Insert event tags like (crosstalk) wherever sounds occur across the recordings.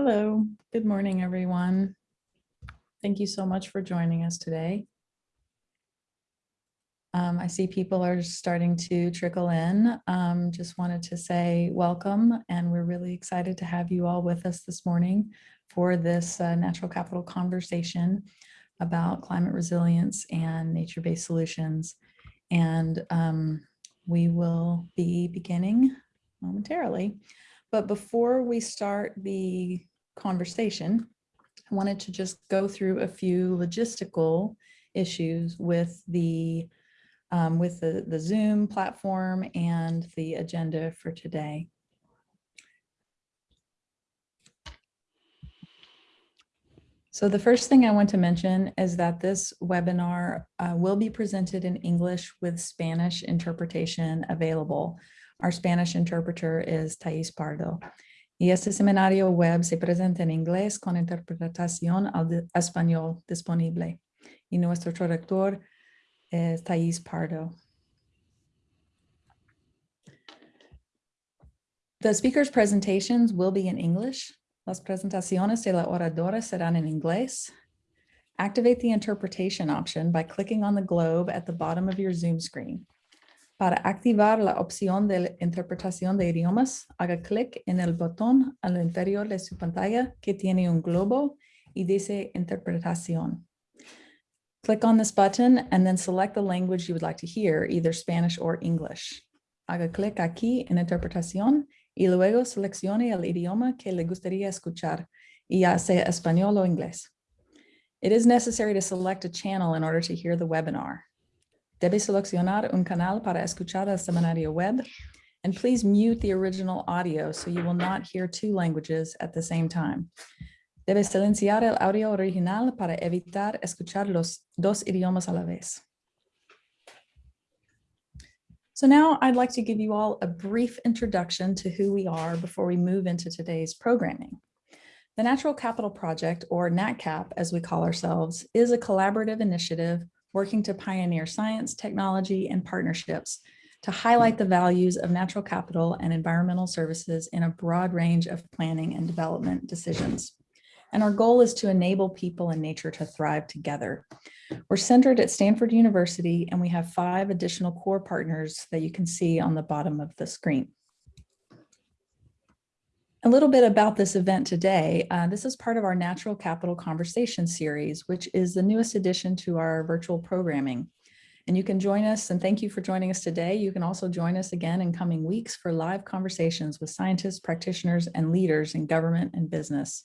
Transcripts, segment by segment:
Hello, good morning, everyone. Thank you so much for joining us today. Um, I see people are starting to trickle in. Um, just wanted to say welcome, and we're really excited to have you all with us this morning for this uh, natural capital conversation about climate resilience and nature-based solutions. And um, we will be beginning momentarily. But before we start the conversation, I wanted to just go through a few logistical issues with the um, with the, the Zoom platform and the agenda for today. So the first thing I want to mention is that this webinar uh, will be presented in English with Spanish interpretation available. Our Spanish interpreter is Thais Pardo. Y este seminario web se presenta en inglés con interpretación al español disponible. Y nuestro traductor es eh, Thais Pardo. The speaker's presentations will be in English. Las presentaciones de la oradora serán en inglés. Activate the interpretation option by clicking on the globe at the bottom of your Zoom screen. Para activar la opción de interpretación de idiomas, haga clic en el botón al interior de su pantalla que tiene un globo y dice interpretación. Click on this button and then select the language you would like to hear, either Spanish or English. Haga clic aquí en interpretación y luego seleccione el idioma que le gustaría escuchar, ya sea español o inglés. It is necessary to select a channel in order to hear the webinar. Debe seleccionar un canal para escuchar el seminario web, and please mute the original audio so you will not hear two languages at the same time. Debe silenciar el audio original para evitar escuchar los dos idiomas a la vez. So now I'd like to give you all a brief introduction to who we are before we move into today's programming. The Natural Capital Project, or NatCap as we call ourselves, is a collaborative initiative working to pioneer science, technology, and partnerships to hmm. highlight the values of natural capital and environmental services in a broad range of planning and development decisions. And our goal is to enable people and nature to thrive together. We're centered at Stanford University, and we have five additional core partners that you can see on the bottom of the screen. A little bit about this event today. Uh, this is part of our Natural Capital Conversation series, which is the newest addition to our virtual programming. And you can join us, and thank you for joining us today. You can also join us again in coming weeks for live conversations with scientists, practitioners, and leaders in government and business.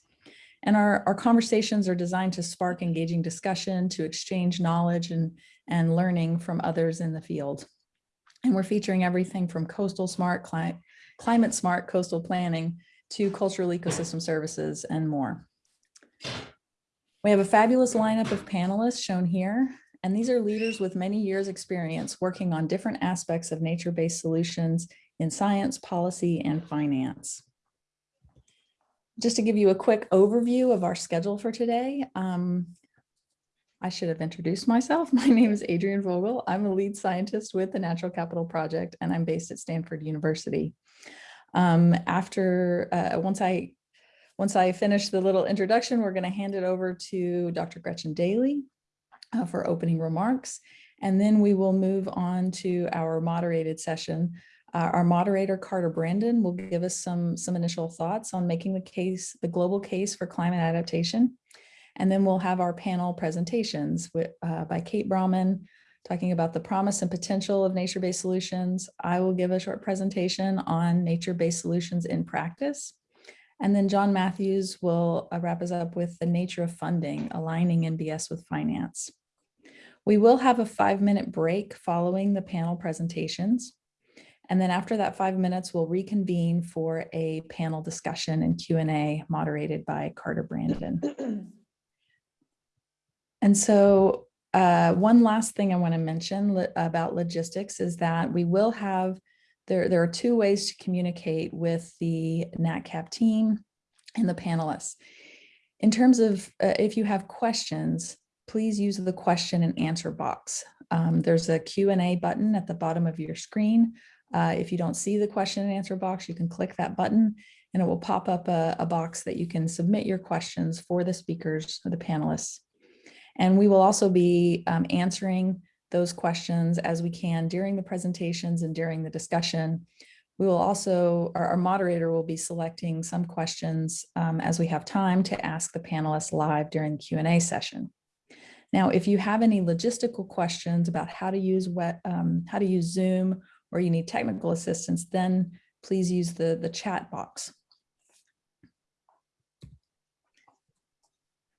And our, our conversations are designed to spark engaging discussion, to exchange knowledge and, and learning from others in the field. And we're featuring everything from coastal smart, cli climate smart coastal planning to cultural ecosystem services and more. We have a fabulous lineup of panelists shown here, and these are leaders with many years experience working on different aspects of nature-based solutions in science, policy, and finance. Just to give you a quick overview of our schedule for today, um, I should have introduced myself. (laughs) My name is Adrian Vogl. I'm a lead scientist with the Natural Capital Project, and I'm based at Stanford University. Um, after, uh, once I once I finish the little introduction, we're going to hand it over to Dr. Gretchen Daily uh, for opening remarks. And then we will move on to our moderated session. Uh, our moderator, Carter Brandon, will give us some, some initial thoughts on making the case, the global case for climate adaptation. And then we'll have our panel presentations with, uh, by Kate Brauman, talking about the promise and potential of nature-based solutions. I will give a short presentation on nature-based solutions in practice. And then John Matthews will uh, wrap us up with the nature of funding, aligning NBS with finance. We will have a five minute break following the panel presentations. And then after that five minutes, we'll reconvene for a panel discussion and Q&A moderated by Carter Brandon. (clears throat) and so uh, one last thing I want to mention about logistics is that we will have, there, there are two ways to communicate with the NatCap team and the panelists. In terms of uh, if you have questions, please use the question and answer box. Um, there's a Q&A button at the bottom of your screen. Uh, if you don't see the question and answer box, you can click that button and it will pop up a, a box that you can submit your questions for the speakers or the panelists. And we will also be um, answering those questions as we can during the presentations and during the discussion. We will also, our, our moderator will be selecting some questions um, as we have time to ask the panelists live during the Q&A session. Now, if you have any logistical questions about how to use wet, um, how to use Zoom or you need technical assistance, then please use the, the chat box.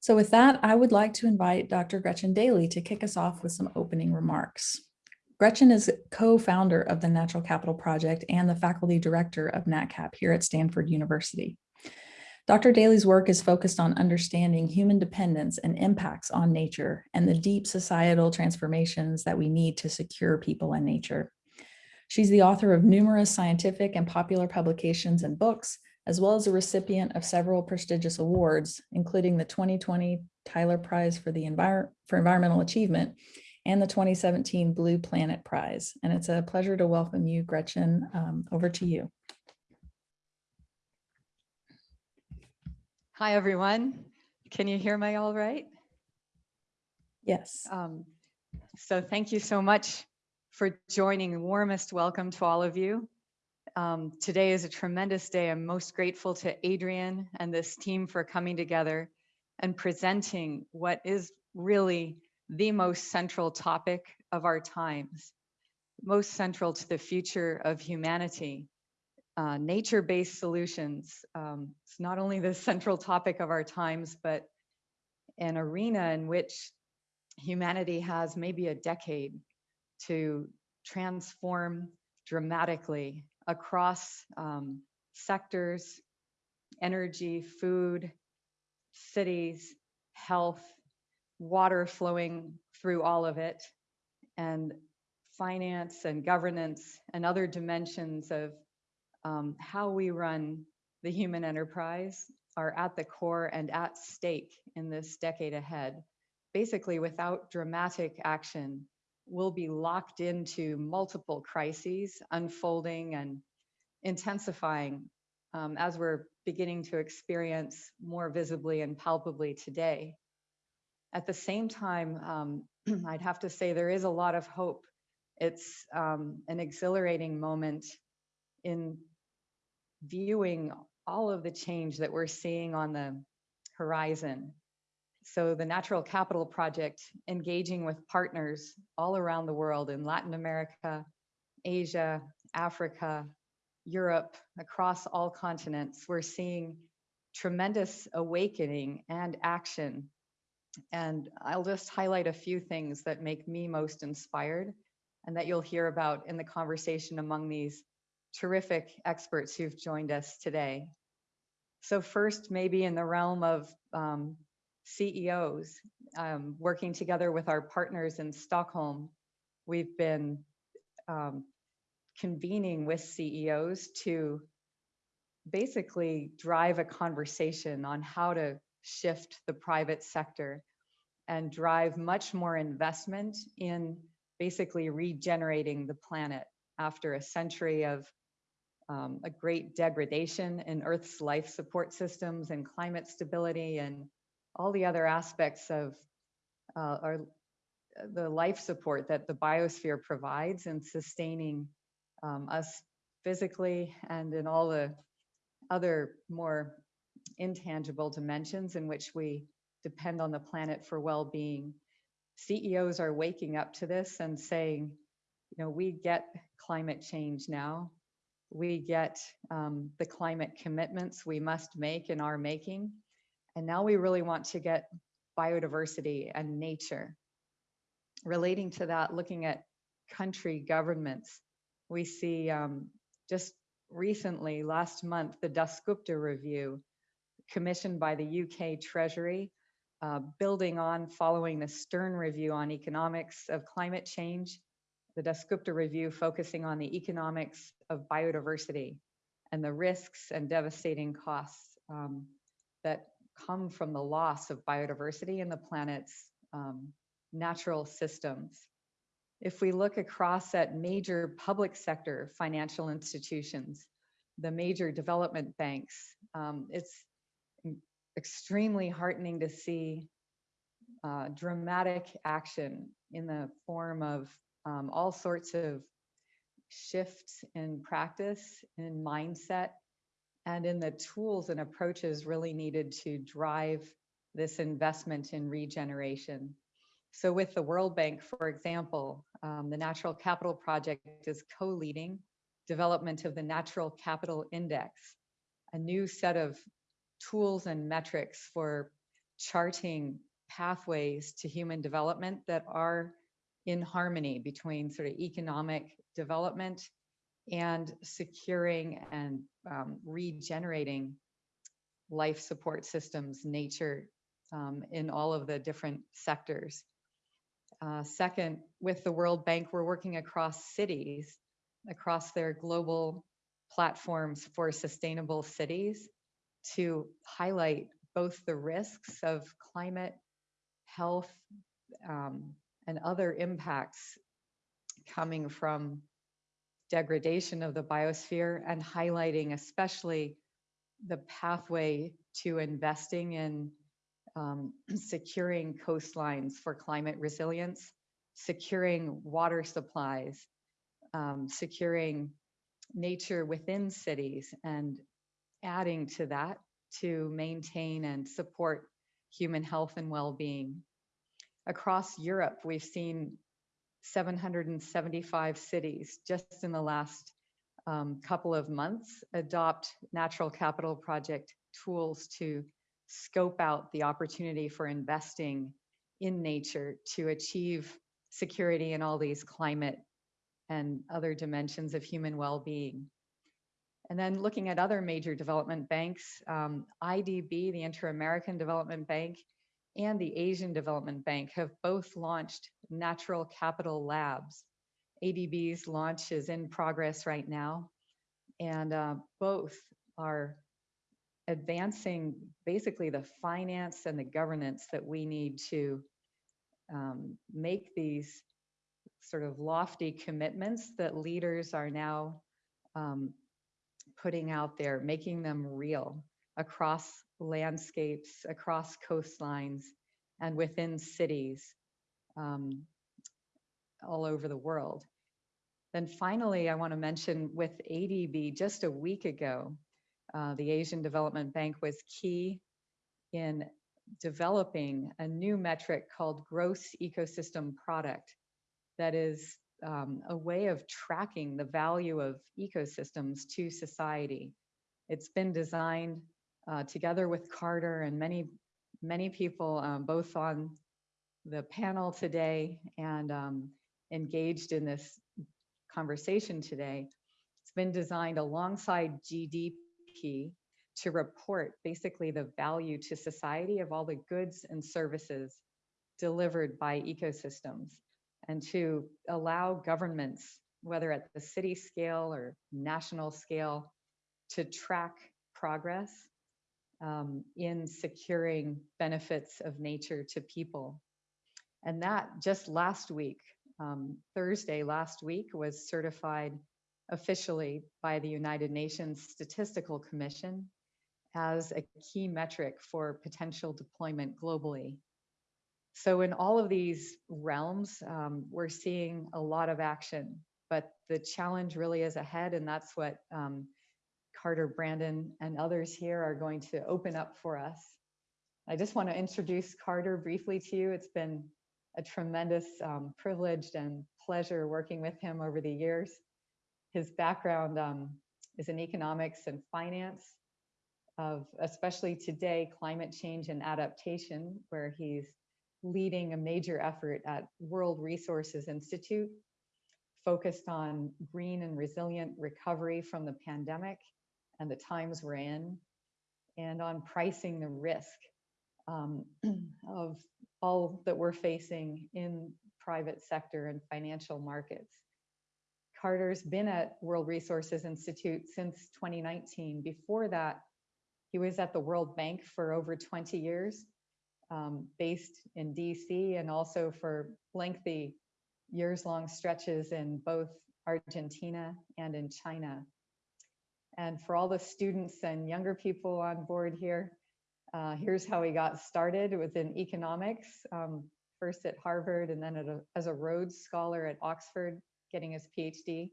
So with that, I would like to invite Dr. Gretchen Daily to kick us off with some opening remarks. Gretchen is co-founder of the Natural Capital Project and the faculty director of NatCap here at Stanford University. Dr. Daily's work is focused on understanding human dependence and impacts on nature and the deep societal transformations that we need to secure people and nature. She's the author of numerous scientific and popular publications and books, as well as a recipient of several prestigious awards, including the 2020 Tyler Prize for, the Envir for Environmental Achievement and the 2017 Blue Planet Prize. And it's a pleasure to welcome you, Gretchen. Um, over to you. Hi, everyone. Can you hear me all right? Yes. Um, so thank you so much for joining. Warmest welcome to all of you. Um, today is a tremendous day. I'm most grateful to Adrian and this team for coming together and presenting what is really the most central topic of our times, most central to the future of humanity. Uh, nature-based solutions. Um, it's not only the central topic of our times, but an arena in which humanity has maybe a decade to transform dramatically across um, sectors, energy, food, cities, health, water flowing through all of it, and finance and governance and other dimensions of um, how we run the human enterprise are at the core and at stake in this decade ahead. Basically, without dramatic action, we'll be locked into multiple crises unfolding and intensifying um, as we're beginning to experience more visibly and palpably today. At the same time, um, (clears throat) I'd have to say there is a lot of hope. It's um, an exhilarating moment in viewing all of the change that we're seeing on the horizon. So the Natural Capital Project, engaging with partners all around the world in Latin America, Asia, Africa, Europe, across all continents, we're seeing tremendous awakening and action and I'll just highlight a few things that make me most inspired and that you'll hear about in the conversation among these terrific experts who've joined us today. So first, maybe in the realm of um, CEOs, um, working together with our partners in Stockholm, we've been um, convening with CEOs to basically drive a conversation on how to shift the private sector and drive much more investment in basically regenerating the planet after a century of um, a great degradation in Earth's life support systems and climate stability and all the other aspects of uh, our, the life support that the biosphere provides in sustaining um, us physically and in all the other more intangible dimensions in which we depend on the planet for well-being. CEOs are waking up to this and saying, you know, we get climate change now. We get um, the climate commitments we must make and are making. And now we really want to get biodiversity and nature. Relating to that, looking at country governments, we see um, just recently, last month, the Dasgupta Review commissioned by the UK Treasury, uh, building on following the Stern Review on economics of climate change, the Dasgupta Review focusing on the economics of biodiversity and the risks and devastating costs um, that come from the loss of biodiversity in the planet's um, natural systems. If we look across at major public sector financial institutions, the major development banks. Um, it's extremely heartening to see uh, dramatic action in the form of um, all sorts of shifts in practice, in mindset, and in the tools and approaches really needed to drive this investment in regeneration. So with the World Bank, for example, um, the Natural Capital Project is co-leading development of the Natural Capital Index, a new set of tools and metrics for charting pathways to human development that are in harmony between sort of economic development and securing and um, regenerating life support systems, nature um, in all of the different sectors. Uh, second, with the World Bank, we're working across cities, across their global platforms for sustainable cities to highlight both the risks of climate, health, um, and other impacts coming from degradation of the biosphere and highlighting especially the pathway to investing in um, securing coastlines for climate resilience, securing water supplies, um, securing nature within cities and adding to that to maintain and support human health and well-being. Across Europe, we've seen 775 cities just in the last um, couple of months adopt natural capital project tools to scope out the opportunity for investing in nature to achieve security in all these climate and other dimensions of human well-being. And then looking at other major development banks, um, IDB, the Inter-American Development Bank, and the Asian Development Bank have both launched natural capital labs. ADB's launch is in progress right now, and uh, both are advancing basically the finance and the governance that we need to um, make these sort of lofty commitments that leaders are now um, putting out there, making them real across landscapes, across coastlines, and within cities um, all over the world. Then finally, I want to mention with ADB, just a week ago, uh, the Asian Development Bank was key in developing a new metric called gross ecosystem product that is um, a way of tracking the value of ecosystems to society. It's been designed uh, together with Carter and many, many people, um, both on the panel today and um, engaged in this conversation today. It's been designed alongside GDP to report basically the value to society of all the goods and services delivered by ecosystems and to allow governments, whether at the city scale or national scale, to track progress um, in securing benefits of nature to people. And that just last week, um, Thursday last week, was certified officially by the United Nations Statistical Commission as a key metric for potential deployment globally. So in all of these realms, um, we're seeing a lot of action, but the challenge really is ahead, and that's what um, Carter, Brandon, and others here are going to open up for us. I just want to introduce Carter briefly to you. It's been a tremendous um, privilege and pleasure working with him over the years. His background um, is in economics and finance, of especially today, climate change and adaptation, where he's leading a major effort at World Resources Institute, focused on green and resilient recovery from the pandemic and the times we're in, and on pricing the risk um, (clears throat) of all that we're facing in private sector and financial markets. Carter's been at World Resources Institute since 2019. Before that, he was at the World Bank for over 20 years, um, based in DC and also for lengthy years long stretches in both Argentina and in China. And for all the students and younger people on board here, uh, here's how he got started within economics, um, first at Harvard and then a, as a Rhodes Scholar at Oxford, getting his PhD.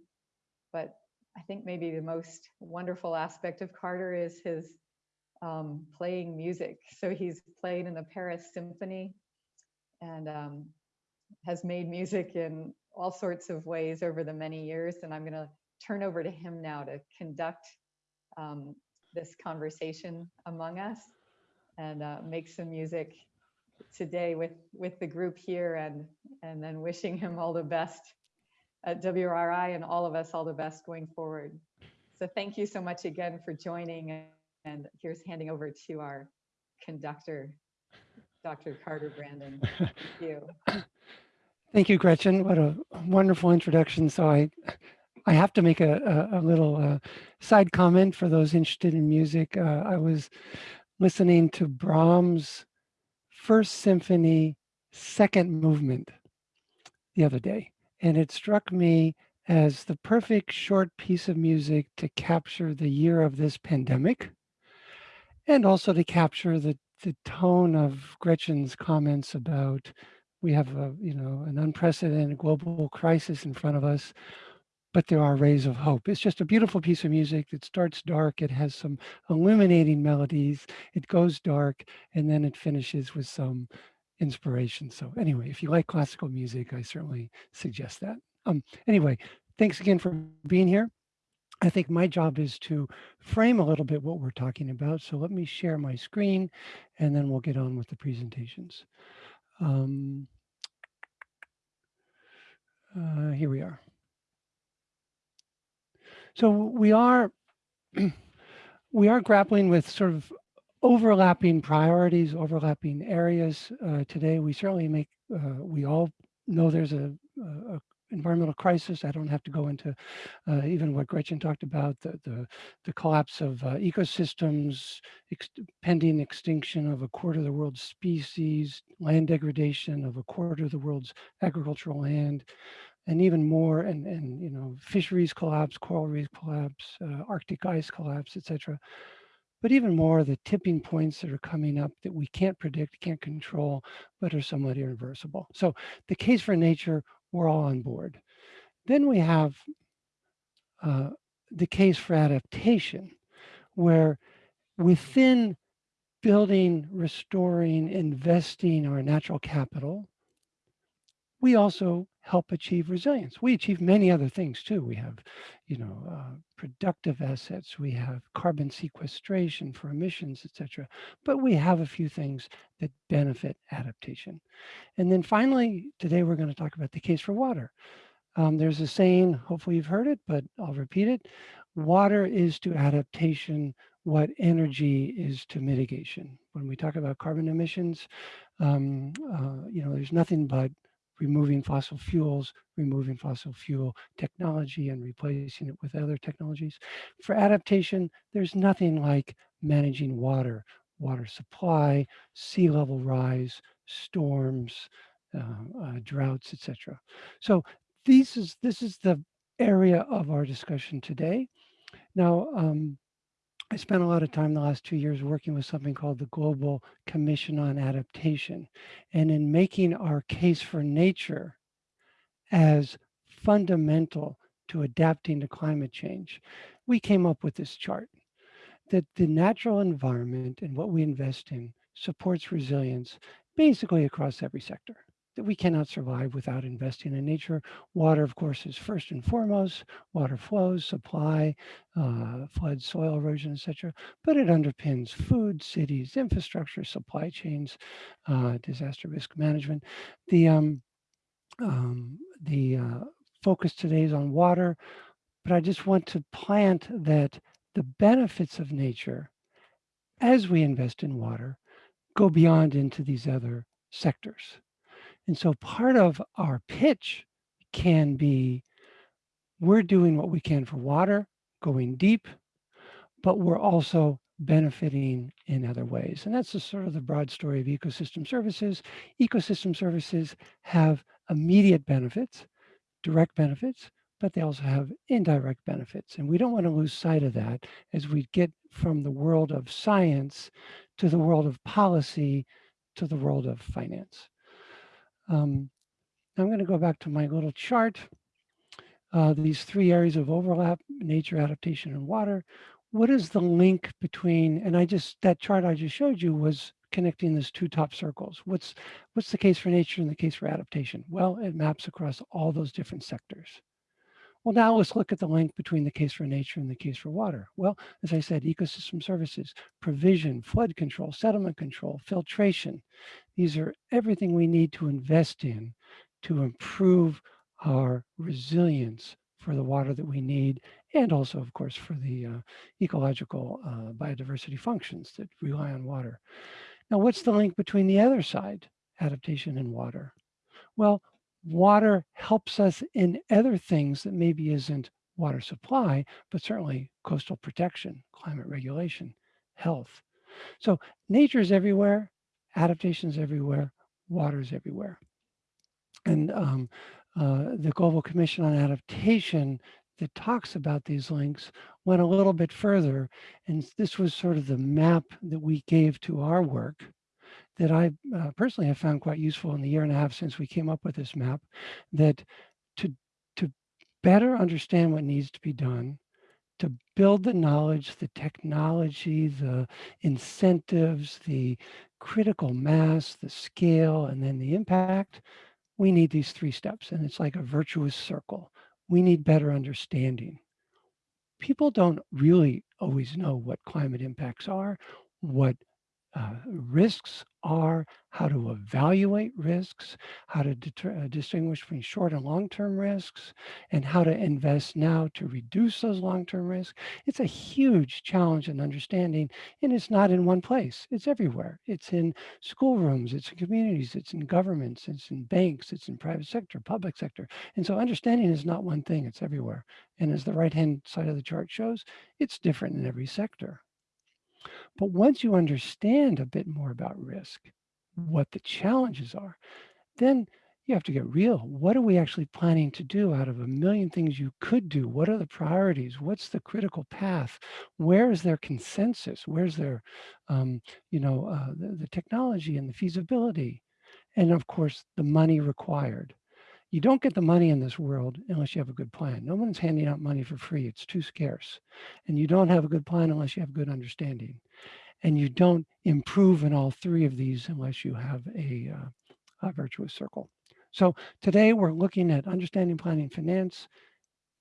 But I think maybe the most wonderful aspect of Carter is his um, playing music. So he's played in the Paris Symphony and um, has made music in all sorts of ways over the many years. And I'm going to turn over to him now to conduct um, this conversation among us and uh, make some music today with with the group here and and then wishing him all the best at WRI and all of us all the best going forward. So thank you so much again for joining and here's handing over to our conductor, Dr. Carter Brandon. Thank you. (coughs) Thank you, Gretchen. What a wonderful introduction. So I, I have to make a, a, a little uh, side comment for those interested in music. Uh, I was listening to Brahms' First Symphony, second movement the other day, and it struck me as the perfect short piece of music to capture the year of this pandemic and also to capture the, the tone of Gretchen's comments about we have a, you know, an unprecedented global crisis in front of us, but there are rays of hope. It's just a beautiful piece of music. It starts dark. It has some illuminating melodies. It goes dark and then it finishes with some inspiration. So anyway, if you like classical music, I certainly suggest that. Um, anyway, thanks again for being here. I think my job is to frame a little bit what we're talking about. So let me share my screen and then we'll get on with the presentations. Um, uh, here we are. So we are (clears throat) we are grappling with sort of overlapping priorities, overlapping areas uh, today. We certainly make uh, we all know there's a, a, environmental crisis. I don't have to go into uh, even what Gretchen talked about, the, the, the collapse of uh, ecosystems, ex pending extinction of a quarter of the world's species, land degradation of a quarter of the world's agricultural land, and even more, and, and you know, fisheries collapse, coral reef collapse, uh, Arctic ice collapse, etc. But even more, the tipping points that are coming up that we can't predict, can't control, but are somewhat irreversible. So the case for nature we're all on board. Then we have uh, the case for adaptation, where within building, restoring, investing our natural capital, we also help achieve resilience. We achieve many other things too. We have, you know, uh, productive assets, we have carbon sequestration for emissions, etc. But we have a few things that benefit adaptation. And then finally, today we're going to talk about the case for water. Um, there's a saying, hopefully you've heard it, but I'll repeat it. Water is to adaptation what energy is to mitigation. When we talk about carbon emissions, um, uh, you know, there's nothing but removing fossil fuels, removing fossil fuel technology and replacing it with other technologies. For adaptation, there's nothing like managing water, water supply, sea level rise, storms, uh, uh, droughts, etc. So this is, this is the area of our discussion today. Now, um, I spent a lot of time the last two years working with something called the Global Commission on Adaptation. And in making our case for nature as fundamental to adapting to climate change, we came up with this chart that the natural environment and what we invest in supports resilience basically across every sector that we cannot survive without investing in nature. Water, of course, is first and foremost. Water flows, supply, uh, floods, soil erosion, etc. But it underpins food, cities, infrastructure, supply chains, uh, disaster risk management. The um, um, the uh, focus today is on water, but I just want to plant that the benefits of nature as we invest in water go beyond into these other sectors. And so part of our pitch can be, we're doing what we can for water, going deep, but we're also benefiting in other ways. And that's the sort of the broad story of ecosystem services. Ecosystem services have immediate benefits, direct benefits, but they also have indirect benefits. And we don't want to lose sight of that as we get from the world of science to the world of policy to the world of finance. Um, I'm going to go back to my little chart. Uh, these three areas of overlap, nature, adaptation, and water. What is the link between, and I just, that chart I just showed you was connecting those two top circles. What's, what's the case for nature and the case for adaptation? Well, it maps across all those different sectors. Well, now let's look at the link between the case for nature and the case for water. Well, as I said, ecosystem services, provision, flood control, settlement control, filtration. These are everything we need to invest in to improve our resilience for the water that we need, and also, of course, for the uh, ecological uh, biodiversity functions that rely on water. Now, what's the link between the other side, adaptation and water? Well, water helps us in other things that maybe isn't water supply, but certainly coastal protection, climate regulation, health. So nature is everywhere, adaptation is everywhere, water is everywhere. And um, uh, the Global Commission on Adaptation that talks about these links went a little bit further. And this was sort of the map that we gave to our work that I uh, personally have found quite useful in the year and a half since we came up with this map, that to, to better understand what needs to be done, to build the knowledge, the technology, the incentives, the critical mass, the scale, and then the impact, we need these three steps. And it's like a virtuous circle. We need better understanding. People don't really always know what climate impacts are, what uh, risks are, how to evaluate risks, how to uh, distinguish between short and long-term risks, and how to invest now to reduce those long-term risks. It's a huge challenge in understanding, and it's not in one place. It's everywhere. It's in schoolrooms, it's in communities, it's in governments, it's in banks, it's in private sector, public sector. And so understanding is not one thing, it's everywhere. And as the right-hand side of the chart shows, it's different in every sector. But once you understand a bit more about risk, what the challenges are, then you have to get real. What are we actually planning to do out of a million things you could do? What are the priorities? What's the critical path? Where is there consensus? Where's there, um, you know, uh, the, the technology and the feasibility? And of course, the money required. You don't get the money in this world unless you have a good plan. No one's handing out money for free. It's too scarce. And you don't have a good plan unless you have good understanding. And you don't improve in all three of these unless you have a, uh, a virtuous circle. So today we're looking at understanding planning finance,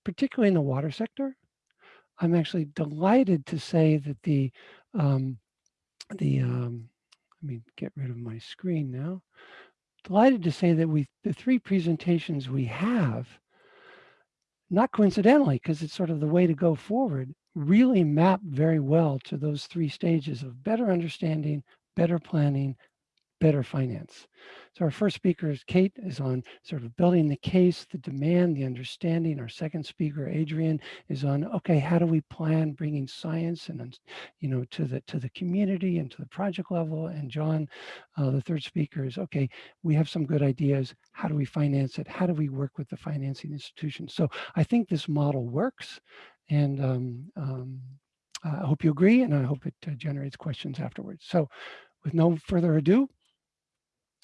particularly in the water sector. I'm actually delighted to say that the, um, the um, let me get rid of my screen now delighted to say that we the three presentations we have, not coincidentally, because it's sort of the way to go forward, really map very well to those three stages of better understanding, better planning, better finance. So our first speaker is Kate is on sort of building the case, the demand, the understanding. Our second speaker, Adrian, is on, okay, how do we plan bringing science and, you know, to the to the community and to the project level? And John, uh, the third speaker is, okay, we have some good ideas. How do we finance it? How do we work with the financing institutions? So I think this model works. And um, um, I hope you agree, and I hope it uh, generates questions afterwards. So with no further ado,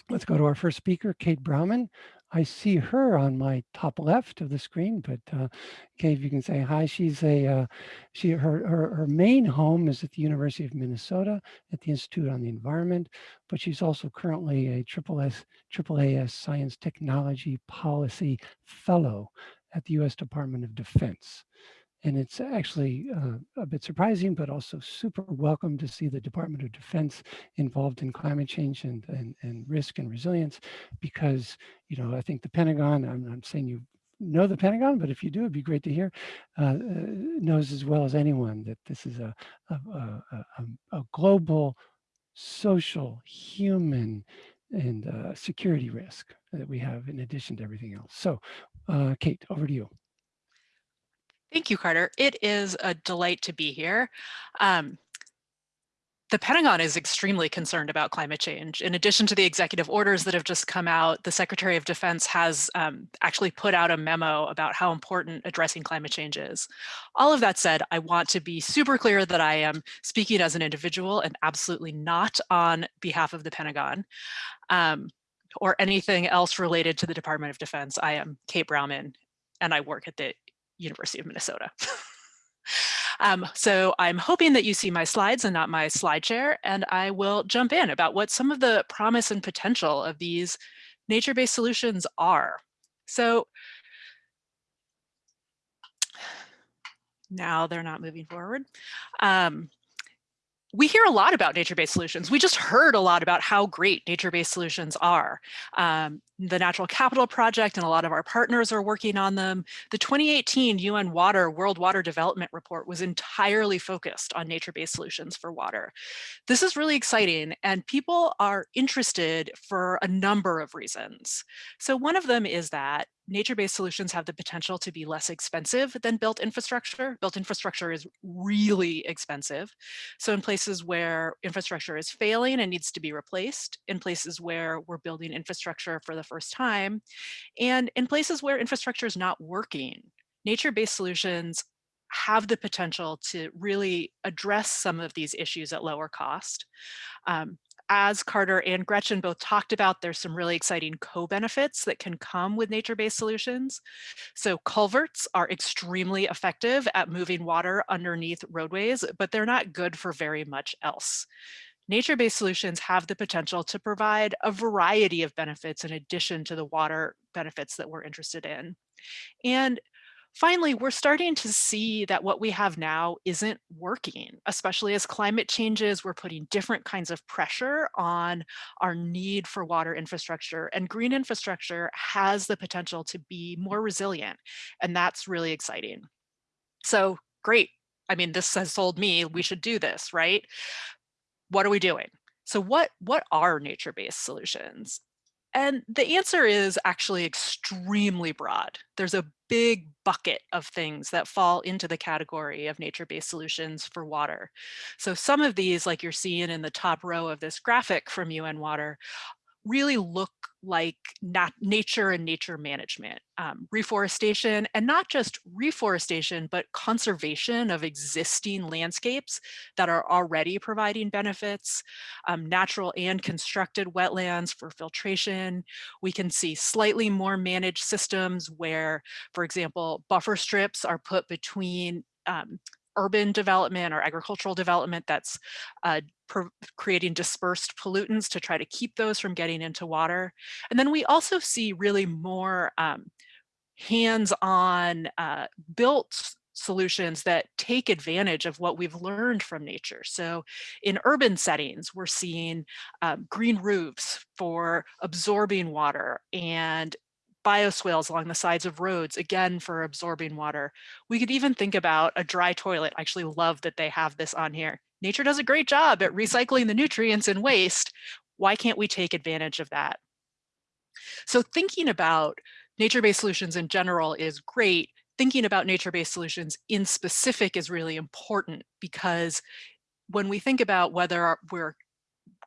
Let's go to our first speaker, Kate Brauman. I see her on my top left of the screen, but uh, Kate, you can say hi, she's a, uh, she, her, her, her main home is at the University of Minnesota at the Institute on the Environment, but she's also currently a triple AAAS Science Technology Policy Fellow at the U.S. Department of Defense. And it's actually uh, a bit surprising, but also super welcome to see the Department of Defense involved in climate change and, and, and risk and resilience, because, you know, I think the Pentagon, I'm not saying you know the Pentagon, but if you do, it'd be great to hear, uh, uh, knows as well as anyone that this is a, a, a, a global social, human, and uh, security risk that we have in addition to everything else. So, uh, Kate, over to you. Thank you, Carter. It is a delight to be here. Um, the Pentagon is extremely concerned about climate change. In addition to the executive orders that have just come out, the Secretary of Defense has um, actually put out a memo about how important addressing climate change is. All of that said, I want to be super clear that I am speaking as an individual and absolutely not on behalf of the Pentagon um, or anything else related to the Department of Defense. I am Kate Brauman and I work at the University of Minnesota. (laughs) Um, so I'm hoping that you see my slides and not my slide share, and I will jump in about what some of the promise and potential of these nature-based solutions are. So now they're not moving forward. Um, we hear a lot about nature-based solutions. We just heard a lot about how great nature-based solutions are. Um, the Natural Capital Project and a lot of our partners are working on them. The 2018 UN Water World Water Development Report was entirely focused on nature-based solutions for water. This is really exciting and people are interested for a number of reasons. So one of them is that nature-based solutions have the potential to be less expensive than built infrastructure. Built infrastructure is really expensive. So in places where infrastructure is failing and needs to be replaced, in places where we're building infrastructure for the first time, and in places where infrastructure is not working, nature-based solutions have the potential to really address some of these issues at lower cost. Um, as Carter and Gretchen both talked about, there's some really exciting co-benefits that can come with nature-based solutions. So culverts are extremely effective at moving water underneath roadways, but they're not good for very much else. Nature-based solutions have the potential to provide a variety of benefits in addition to the water benefits that we're interested in. And Finally, we're starting to see that what we have now isn't working, especially as climate changes, we're putting different kinds of pressure on our need for water infrastructure and green infrastructure has the potential to be more resilient. And that's really exciting. So great. I mean, this has told me we should do this, right? What are we doing? So what, what are nature-based solutions? And the answer is actually extremely broad. There's a big bucket of things that fall into the category of nature-based solutions for water. So some of these, like you're seeing in the top row of this graphic from UN Water, really look like nat nature and nature management, um, reforestation, and not just reforestation, but conservation of existing landscapes that are already providing benefits, um, natural and constructed wetlands for filtration. We can see slightly more managed systems where, for example, buffer strips are put between um, urban development or agricultural development that's uh, creating dispersed pollutants to try to keep those from getting into water. And then we also see really more um, hands-on uh, built solutions that take advantage of what we've learned from nature. So in urban settings, we're seeing um, green roofs for absorbing water and bioswales along the sides of roads, again, for absorbing water. We could even think about a dry toilet. I actually love that they have this on here. Nature does a great job at recycling the nutrients and waste. Why can't we take advantage of that? So thinking about nature-based solutions in general is great. Thinking about nature-based solutions in specific is really important because when we think about whether we're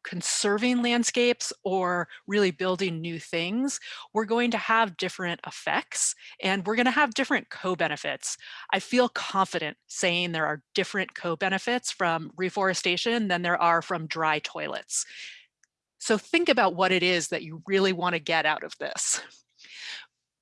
conserving landscapes or really building new things, we're going to have different effects and we're going to have different co-benefits. I feel confident saying there are different co-benefits from reforestation than there are from dry toilets. So think about what it is that you really want to get out of this.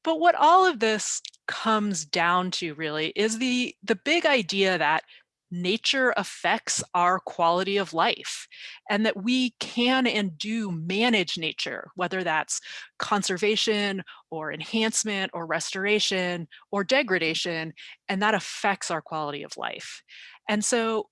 But what all of this comes down to really is the, the big idea that nature affects our quality of life and that we can and do manage nature, whether that's conservation or enhancement or restoration or mm-hmm. degradation, and that affects our quality of life. And so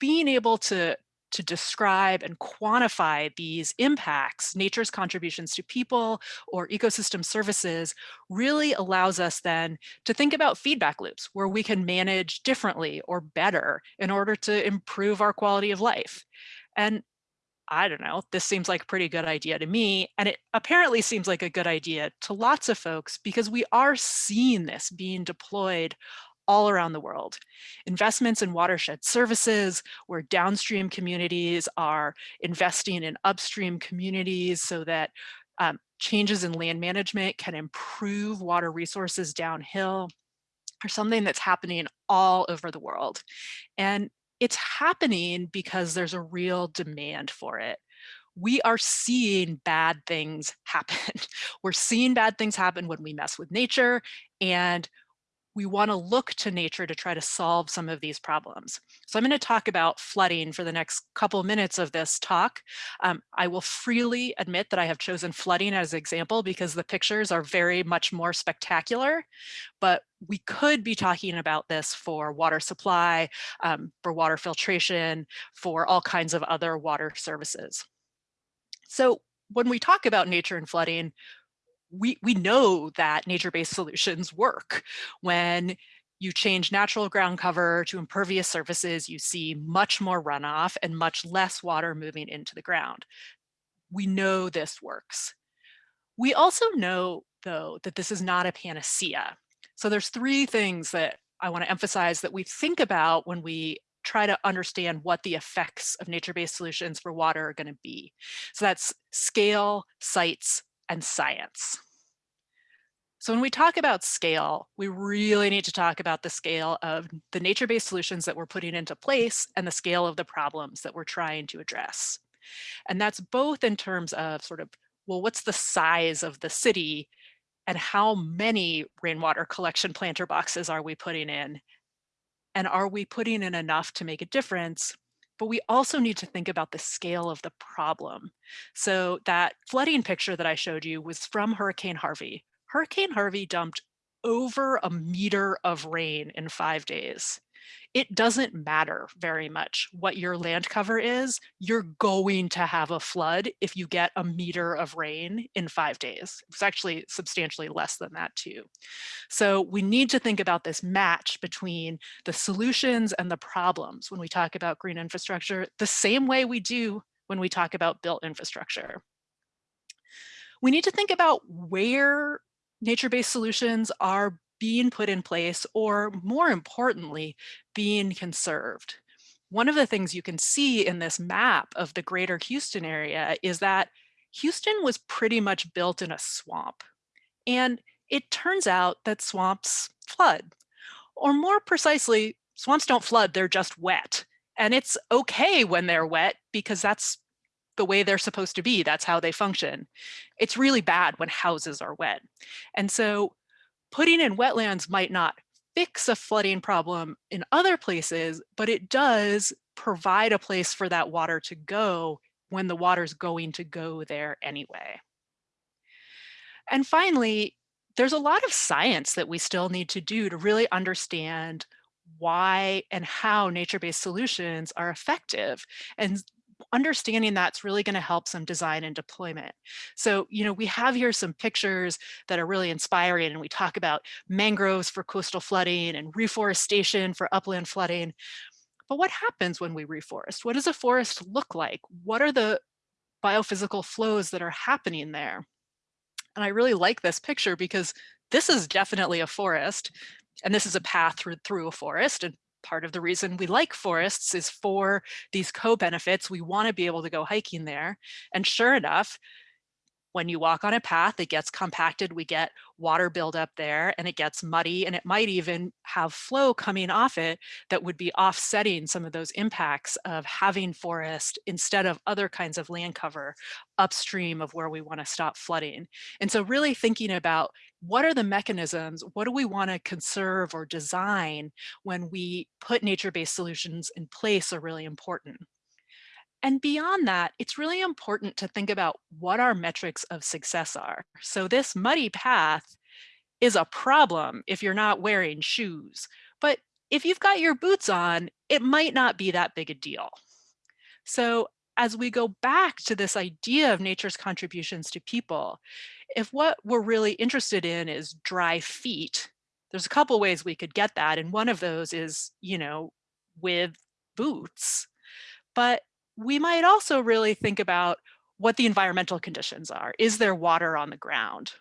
being able to to describe and quantify these impacts, nature's contributions to people or ecosystem services really allows us then to think about feedback loops where we can manage differently or better in order to improve our quality of life. And I don't know, this seems like a pretty good idea to me. And it apparently seems like a good idea to lots of folks because we are seeing this being deployed all around the world. Investments in watershed services where downstream communities are investing in upstream communities so that um, changes in land management can improve water resources downhill are something that's happening all over the world. And it's happening because there's a real demand for it. We are seeing bad things happen. (laughs) We're seeing bad things happen when we mess with nature and we want to look to nature to try to solve some of these problems. So I'm going to talk about flooding for the next couple minutes of this talk. Um, I will freely admit that I have chosen flooding as an example because the pictures are very much more spectacular, but we could be talking about this for water supply, um, for water filtration, for all kinds of other water services. So when we talk about nature and flooding, we, we know that nature-based solutions work. When you change natural ground cover to impervious surfaces, you see much more runoff and much less water moving into the ground. We know this works. We also know, though, that this is not a panacea. So there's three things that I want to emphasize that we think about when we try to understand what the effects of nature-based solutions for water are going to be. So that's scale, sites, and science. So when we talk about scale, we really need to talk about the scale of the nature-based solutions that we're putting into place and the scale of the problems that we're trying to address. And that's both in terms of sort of, well, what's the size of the city and how many rainwater collection planter boxes are we putting in? And are we putting in enough to make a difference but we also need to think about the scale of the problem. So that flooding picture that I showed you was from Hurricane Harvey. Hurricane Harvey dumped over a meter of rain in five days. It doesn't matter very much what your land cover is. You're going to have a flood if you get a meter of rain in five days. It's actually substantially less than that too. So we need to think about this match between the solutions and the problems when we talk about green infrastructure, the same way we do when we talk about built infrastructure. We need to think about where nature-based solutions are being put in place or more importantly, being conserved. One of the things you can see in this map of the greater Houston area is that Houston was pretty much built in a swamp. And it turns out that swamps flood. Or more precisely, swamps don't flood, they're just wet. And it's okay when they're wet because that's the way they're supposed to be. That's how they function. It's really bad when houses are wet. And so putting in wetlands might not fix a flooding problem in other places, but it does provide a place for that water to go when the water's going to go there anyway. And finally, there's a lot of science that we still need to do to really understand why and how nature-based solutions are effective. And understanding that's really going to help some design and deployment. So, you know, we have here some pictures that are really inspiring and we talk about mangroves for coastal flooding and reforestation for upland flooding. But what happens when we reforest? What does a forest look like? What are the biophysical flows that are happening there? And I really like this picture because this is definitely a forest and this is a path through, through a forest and part of the reason we like forests is for these co-benefits. We want to be able to go hiking there. And sure enough, when you walk on a path, it gets compacted, we get water buildup there and it gets muddy and it might even have flow coming off it that would be offsetting some of those impacts of having forest instead of other kinds of land cover upstream of where we want to stop flooding. And so really thinking about what are the mechanisms, what do we want to conserve or design when we put nature-based solutions in place are really important. And beyond that, it's really important to think about what our metrics of success are. So this muddy path is a problem if you're not wearing shoes. But if you've got your boots on, it might not be that big a deal. So as we go back to this idea of nature's contributions to people, if what we're really interested in is dry feet, there's a couple ways we could get that. And one of those is, you know, with boots. But we might also really think about what the environmental conditions are. Is there water on the ground?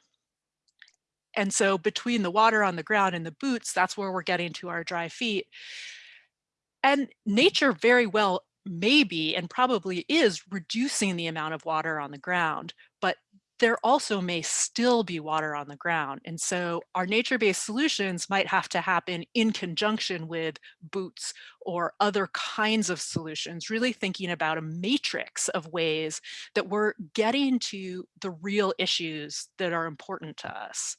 and so between the water on the ground and the boots, that's where we're getting to our dry feet. And nature very well maybe and probably is reducing the amount of water on the ground, but there also may still be water on the ground. And so our nature-based solutions might have to happen in conjunction with boots or other kinds of solutions, really thinking about a matrix of ways that we're getting to the real issues that are important to us.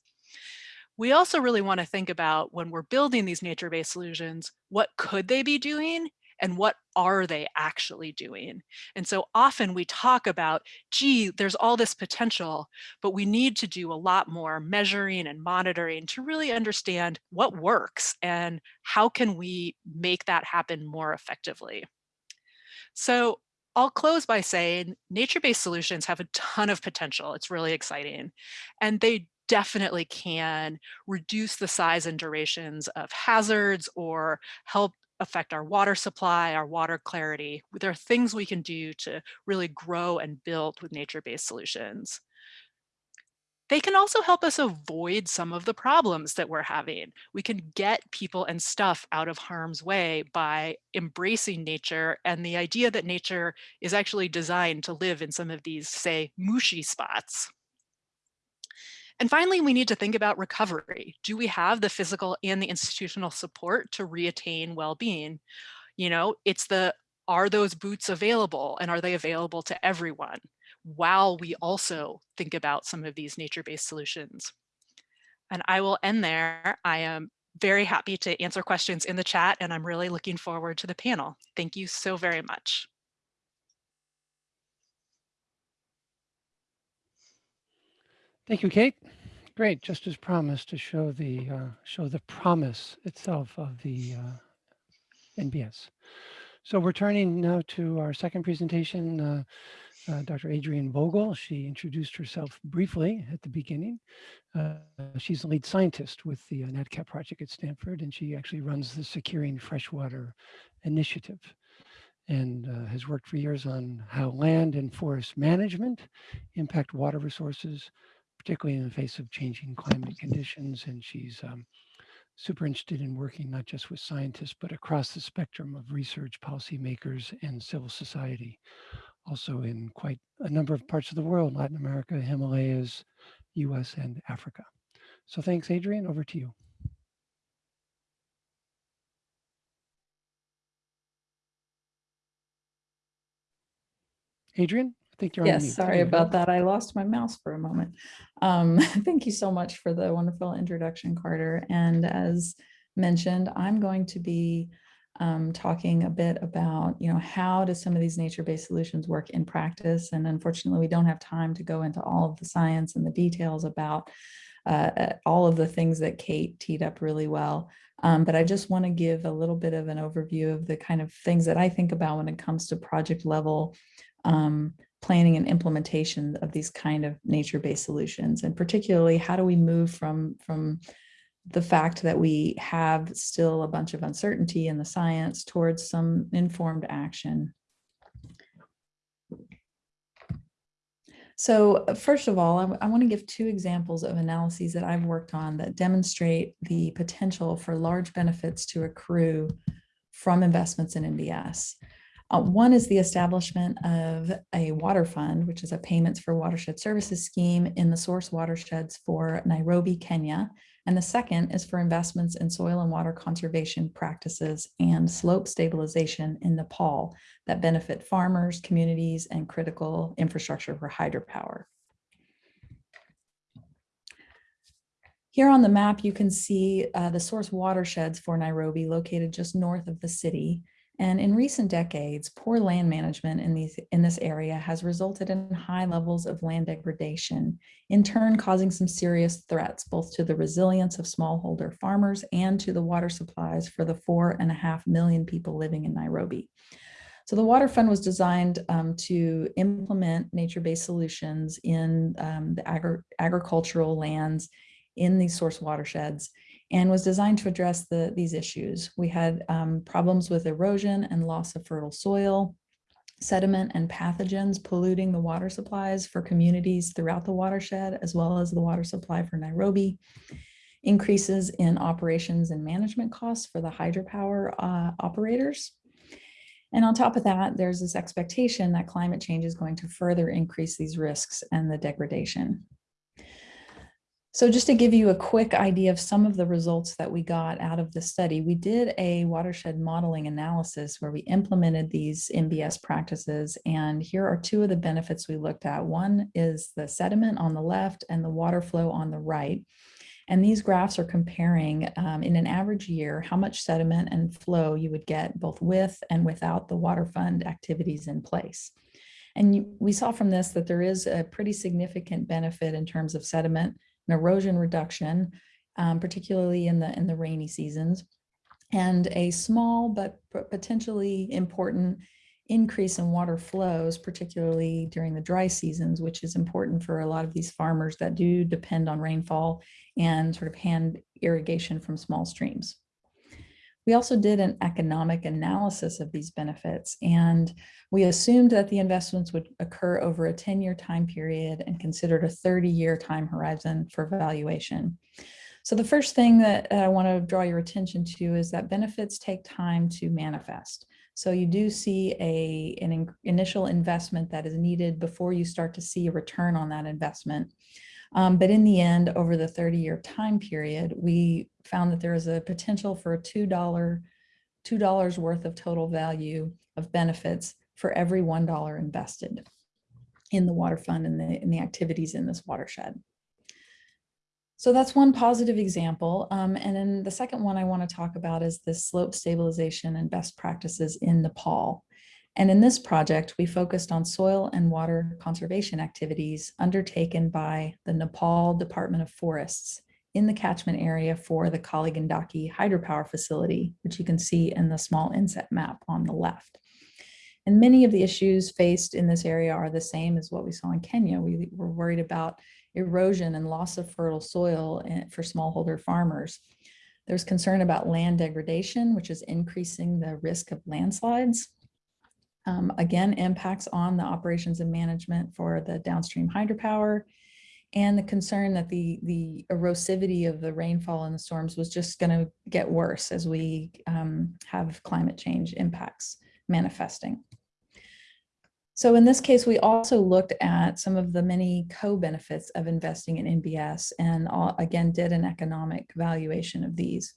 We also really want to think about when we're building these nature-based solutions, what could they be doing and what are they actually doing? And so often we talk about, gee, there's all this potential, but we need to do a lot more measuring and monitoring to really understand what works and how can we make that happen more effectively. So I'll close by saying nature-based solutions have a ton of potential. It's really exciting. And they definitely can reduce the size and durations of hazards or help affect our water supply, our water clarity. There are things we can do to really grow and build with nature-based solutions. They can also help us avoid some of the problems that we're having. We can get people and stuff out of harm's way by embracing nature and the idea that nature is actually designed to live in some of these, say, mushy spots. And finally, we need to think about recovery. Do we have the physical and the institutional support to reattain well-being? You know, it's the, are those boots available and are they available to everyone? While we also think about some of these nature-based solutions. And I will end there. I am very happy to answer questions in the chat and I'm really looking forward to the panel. Thank you so very much. Thank you, Kate. Great, just as promised to show the uh, show the promise itself of the uh, NBS. So we're turning now to our second presentation. Uh, uh, Dr. Adrian Vogl, she introduced herself briefly at the beginning. Uh, she's the lead scientist with the uh, NatCap project at Stanford, and she actually runs the Securing Freshwater Initiative and uh, has worked for years on how land and forest management impact water resources, particularly in the face of changing climate conditions. And she's um, super interested in working not just with scientists, but across the spectrum of research, policymakers, and civil society. Also in quite a number of parts of the world, Latin America, Himalayas, US, and Africa. So thanks, Adrian. over to you. Adrian? I think you're on Yes, sorry about that. I lost my mouse for a moment. Um, (laughs) thank you so much for the wonderful introduction, Carter. And as mentioned, I'm going to be um, talking a bit about, you know, how do some of these nature-based solutions work in practice? And unfortunately, we don't have time to go into all of the science and the details about uh, all of the things that Kate teed up really well. Um, but I just want to give a little bit of an overview of the kind of things that I think about when it comes to project level um, planning and implementation of these kind of nature-based solutions. And particularly, how do we move from, from the fact that we have still a bunch of uncertainty in the science towards some informed action. So uh, first of all, I, I want to give two examples of analyses that I've worked on that demonstrate the potential for large benefits to accrue from investments in NBS. Uh, one is the establishment of a water fund, which is a payments for watershed services scheme in the source watersheds for Nairobi, Kenya. And the second is for investments in soil and water conservation practices and slope stabilization in Nepal that benefit farmers, communities, and critical infrastructure for hydropower. Here on the map, you can see uh, the source watersheds for Nairobi located just north of the city. And in recent decades, poor land management in, these, in this area has resulted in high levels of land degradation, in turn causing some serious threats both to the resilience of smallholder farmers and to the water supplies for the four and a half million people living in Nairobi. So the Water Fund was designed um, to implement nature-based solutions in um, the agri agricultural lands in these source watersheds and was designed to address the, these issues. We had um, problems with erosion and loss of fertile soil, sediment and pathogens polluting the water supplies for communities throughout the watershed, as well as the water supply for Nairobi. Increases in operations and management costs for the hydropower uh, operators. And on top of that, there's this expectation that climate change is going to further increase these risks and the degradation. So just to give you a quick idea of some of the results that we got out of the study, we did a watershed modeling analysis where we implemented these NBS practices. And here are two of the benefits we looked at. One is the sediment on the left and the water flow on the right. And these graphs are comparing um, in an average year, how much sediment and flow you would get both with and without the water fund activities in place. And you, we saw from this that there is a pretty significant benefit in terms of sediment and erosion reduction, um, particularly in the, in the rainy seasons, and a small but potentially important increase in water flows, particularly during the dry seasons, which is important for a lot of these farmers that do depend on rainfall and sort of hand irrigation from small streams. We also did an economic analysis of these benefits, and we assumed that the investments would occur over a 10-year time period and considered a 30-year time horizon for valuation. So the first thing that I want to draw your attention to is that benefits take time to manifest. So you do see a, an in, initial investment that is needed before you start to see a return on that investment. Um, but in the end, over the 30 year time period, we found that there is a potential for a $2, $2 worth of total value of benefits for every $1 invested in the water fund and the, in the activities in this watershed. So that's one positive example. Um, and then the second one I want to talk about is the slope stabilization and best practices in Nepal. And in this project, we focused on soil and water conservation activities undertaken by the Nepal Department of Forests in the catchment area for the Kali Gandaki hydropower facility, which you can see in the small inset map on the left. And many of the issues faced in this area are the same as what we saw in Kenya. We were worried about erosion and loss of fertile soil eh, for smallholder farmers. There's concern about land degradation, which is increasing the risk of landslides um, again, impacts on the operations and management for the downstream hydropower and the concern that the, the erosivity of the rainfall and the storms was just going to get worse as we um, have climate change impacts manifesting. So in this case, we also looked at some of the many co-benefits of investing in NBS and all, again did an economic valuation of these.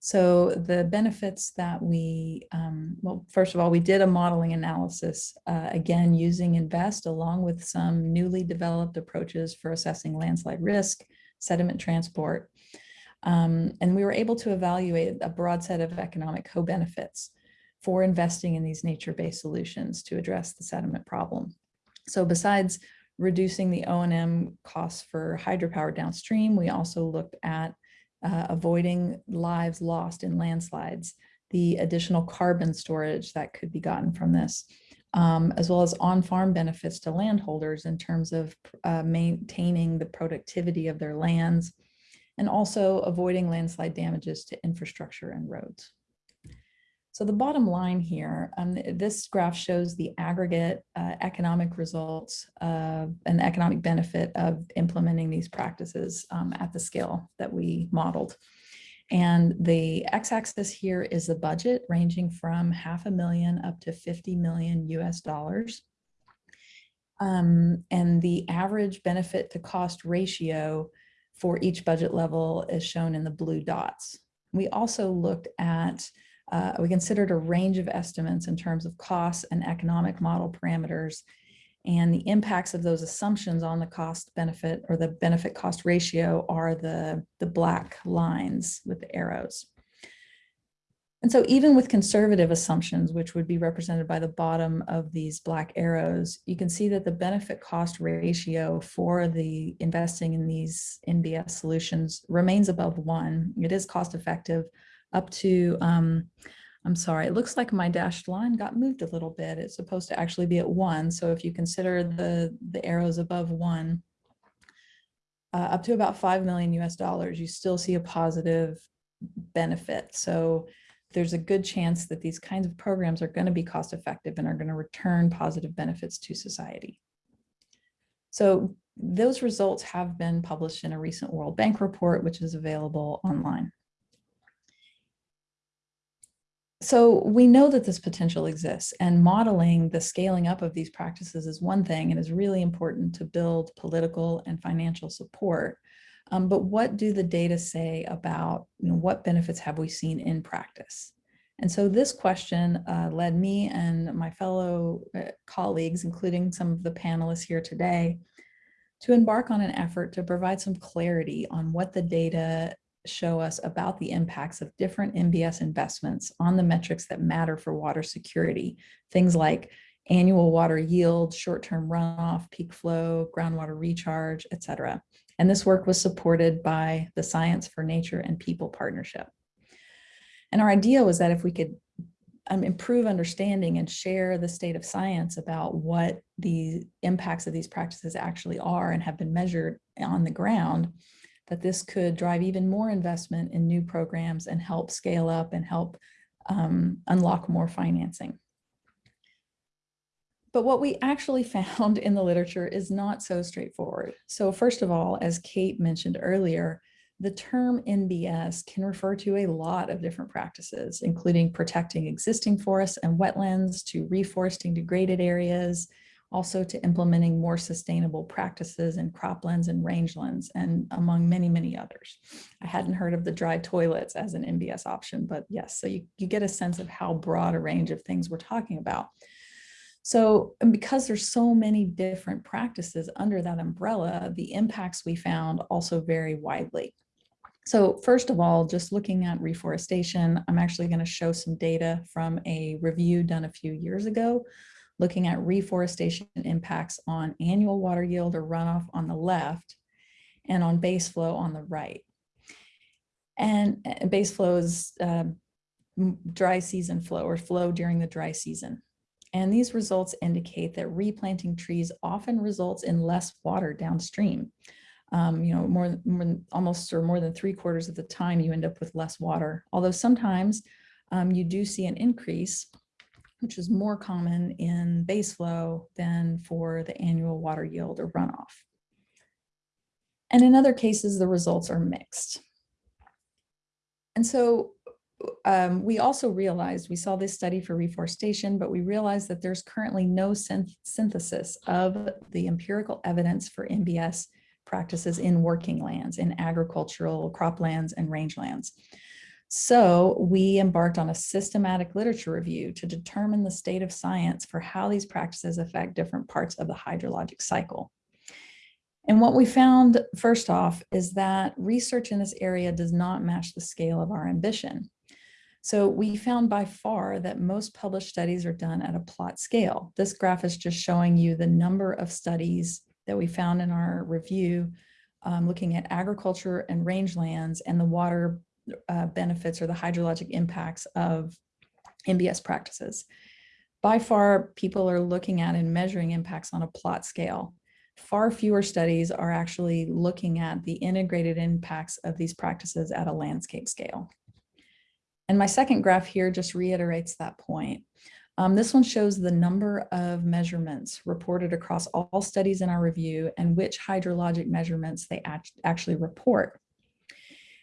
So the benefits that we, um, well, first of all, we did a modeling analysis, uh, again, using InVEST along with some newly developed approaches for assessing landslide risk, sediment transport. Um, and we were able to evaluate a broad set of economic co-benefits for investing in these nature-based solutions to address the sediment problem. So besides reducing the O&M costs for hydropower downstream, we also looked at uh, avoiding lives lost in landslides, the additional carbon storage that could be gotten from this, um, as well as on-farm benefits to landholders in terms of uh, maintaining the productivity of their lands, and also avoiding landslide damages to infrastructure and roads. So the bottom line here, um, this graph shows the aggregate uh, economic results uh, and the economic benefit of implementing these practices um, at the scale that we modeled. And the x-axis here is the budget ranging from half a million up to 50 million US dollars. Um, and the average benefit to cost ratio for each budget level is shown in the blue dots. We also looked at uh, we considered a range of estimates in terms of costs and economic model parameters and the impacts of those assumptions on the cost benefit or the benefit cost ratio are the, the black lines with the arrows. And so even with conservative assumptions, which would be represented by the bottom of these black arrows, you can see that the benefit cost ratio for the investing in these NBS solutions remains above one. It is cost effective, up to, um, I'm sorry, it looks like my dashed line got moved a little bit. It's supposed to actually be at one. So if you consider the, the arrows above one, uh, up to about 5 million US dollars, you still see a positive benefit. So there's a good chance that these kinds of programs are going to be cost effective and are going to return positive benefits to society. So those results have been published in a recent World Bank report, which is available online. So we know that this potential exists and modeling the scaling up of these practices is one thing and is really important to build political and financial support. Um, but what do the data say about you know, what benefits have we seen in practice? And so this question uh, led me and my fellow uh, colleagues, including some of the panelists here today, to embark on an effort to provide some clarity on what the data show us about the impacts of different NBS investments on the metrics that matter for water security. Things like annual water yield, short-term runoff, peak flow, groundwater recharge, et cetera. And this work was supported by the Science for Nature and People Partnership. And our idea was that if we could um, improve understanding and share the state of science about what the impacts of these practices actually are and have been measured on the ground, that this could drive even more investment in new programs and help scale up and help um, unlock more financing. But what we actually (laughs) found in the literature is not so straightforward. So first of all, as Kate mentioned earlier, the term NBS can refer to a lot of different practices, including protecting existing forests and wetlands to reforesting degraded areas, also to implementing more sustainable practices in croplands and rangelands, and among many, many others. I hadn't heard of the dry toilets as an NBS option, but yes, so you, you get a sense of how broad a range of things we're talking about. So because there's so many different practices under that umbrella, the impacts we found also vary widely. So first of all, just looking at reforestation, I'm actually going to show some data from a review done a few years ago, looking at reforestation impacts on annual water yield or runoff on the left and on base flow on the right. And uh, base flow is uh, dry season flow or flow during the dry season. And these results indicate that replanting trees often results in less water downstream um, you know, more, more almost or more than three quarters of the time you end up with less water. Although sometimes um, you do see an increase, which is more common in base flow than for the annual water yield or runoff. And in other cases, the results are mixed. And so um, we also realized, we saw this study for reforestation, but we realized that there's currently no synth synthesis of the empirical evidence for NBS practices in working lands, in agricultural croplands and rangelands. So we embarked on a systematic literature review to determine the state of science for how these practices affect different parts of the hydrologic cycle. And what we found first off is that research in this area does not match the scale of our ambition. So we found by far that most published studies are done at a plot scale. This graph is just showing you the number of studies that we found in our review, um, looking at agriculture and rangelands and the water uh, benefits or the hydrologic impacts of NBS practices. By far, people are looking at and measuring impacts on a plot scale. Far fewer studies are actually looking at the integrated impacts of these practices at a landscape scale. And my second graph here just reiterates that point. Um, this one shows the number of measurements reported across all studies in our review and which hydrologic measurements they act actually report.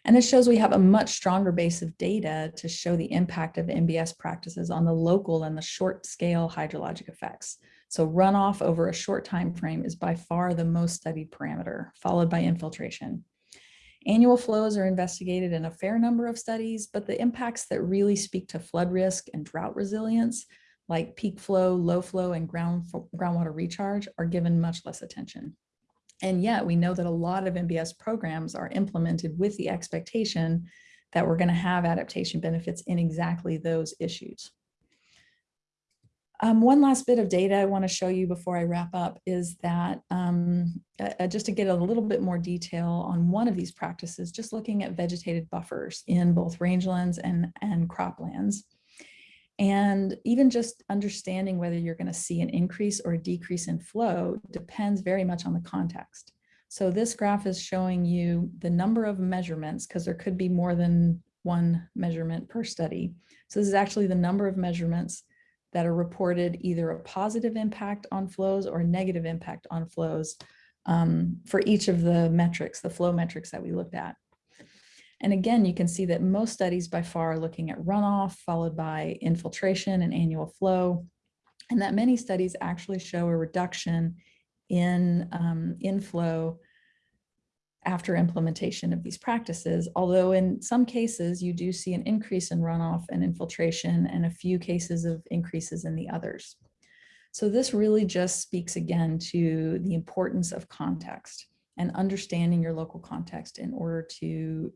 And this shows we have a much stronger base of data to show the impact of NBS practices on the local and the short scale hydrologic effects. So runoff over a short time frame is by far the most studied parameter, followed by infiltration. Annual flows are investigated in a fair number of studies, but the impacts that really speak to flood risk and drought resilience like peak flow, low flow, and ground, groundwater recharge are given much less attention. And yet we know that a lot of NBS programs are implemented with the expectation that we're going to have adaptation benefits in exactly those issues. Um, one last bit of data I want to show you before I wrap up is that um, uh, just to get a little bit more detail on one of these practices, just looking at vegetated buffers in both rangelands and, and croplands. And even just understanding whether you're going to see an increase or a decrease in flow depends very much on the context. So this graph is showing you the number of measurements because there could be more than one measurement per study. So this is actually the number of measurements that are reported either a positive impact on flows or a negative impact on flows um, for each of the metrics, the flow metrics that we looked at. And again, you can see that most studies by far are looking at runoff followed by infiltration and annual flow, and that many studies actually show a reduction in um, inflow after implementation of these practices, although in some cases you do see an increase in runoff and infiltration and a few cases of increases in the others. So this really just speaks again to the importance of context and understanding your local context in order to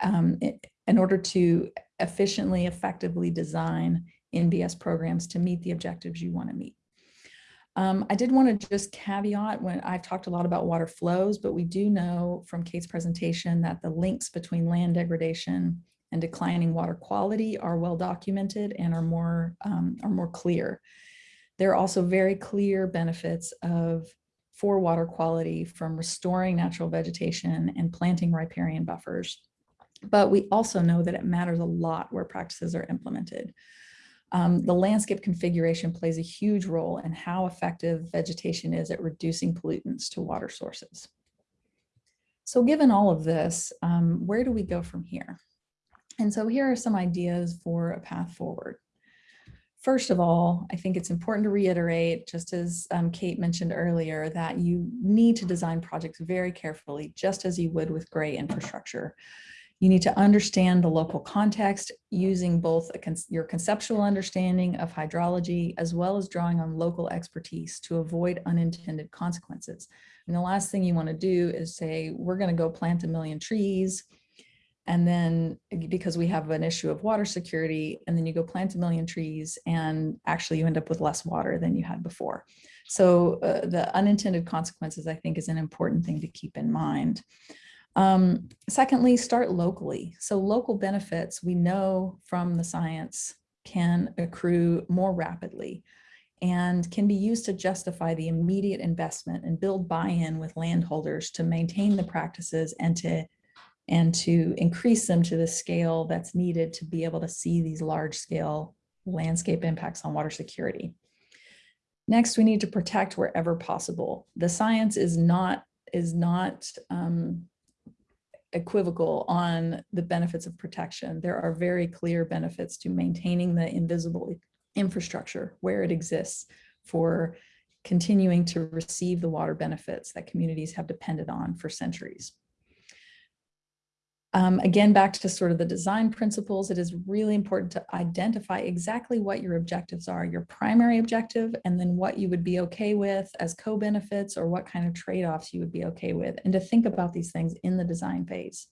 um, in order to efficiently, effectively design NBS programs to meet the objectives you want to meet. Um, I did want to just caveat when I've talked a lot about water flows, but we do know from Kate's presentation that the links between land degradation and declining water quality are well documented and are more, um, are more clear. There are also very clear benefits of for water quality from restoring natural vegetation and planting riparian buffers. But we also know that it matters a lot where practices are implemented. Um, the landscape configuration plays a huge role in how effective vegetation is at reducing pollutants to water sources. So given all of this, um, where do we go from here? And so here are some ideas for a path forward. First of all, I think it's important to reiterate, just as um, Kate mentioned earlier, that you need to design projects very carefully, just as you would with gray infrastructure. You need to understand the local context using both con your conceptual understanding of hydrology as well as drawing on local expertise to avoid unintended consequences. And the last thing you want to do is say, we're going to go plant a million trees. And then because we have an issue of water security, and then you go plant a million trees and actually you end up with less water than you had before. So uh, the unintended consequences, I think, is an important thing to keep in mind. Um, secondly, start locally. So local benefits we know from the science can accrue more rapidly and can be used to justify the immediate investment and build buy-in with landholders to maintain the practices and to and to increase them to the scale that's needed to be able to see these large scale landscape impacts on water security. Next, we need to protect wherever possible. The science is not is not um, equivocal on the benefits of protection. There are very clear benefits to maintaining the invisible infrastructure where it exists for continuing to receive the water benefits that communities have depended on for centuries. Um, again, back to sort of the design principles, it is really important to identify exactly what your objectives are, your primary objective, and then what you would be okay with as co-benefits or what kind of trade-offs you would be okay with, and to think about these things in the design phase.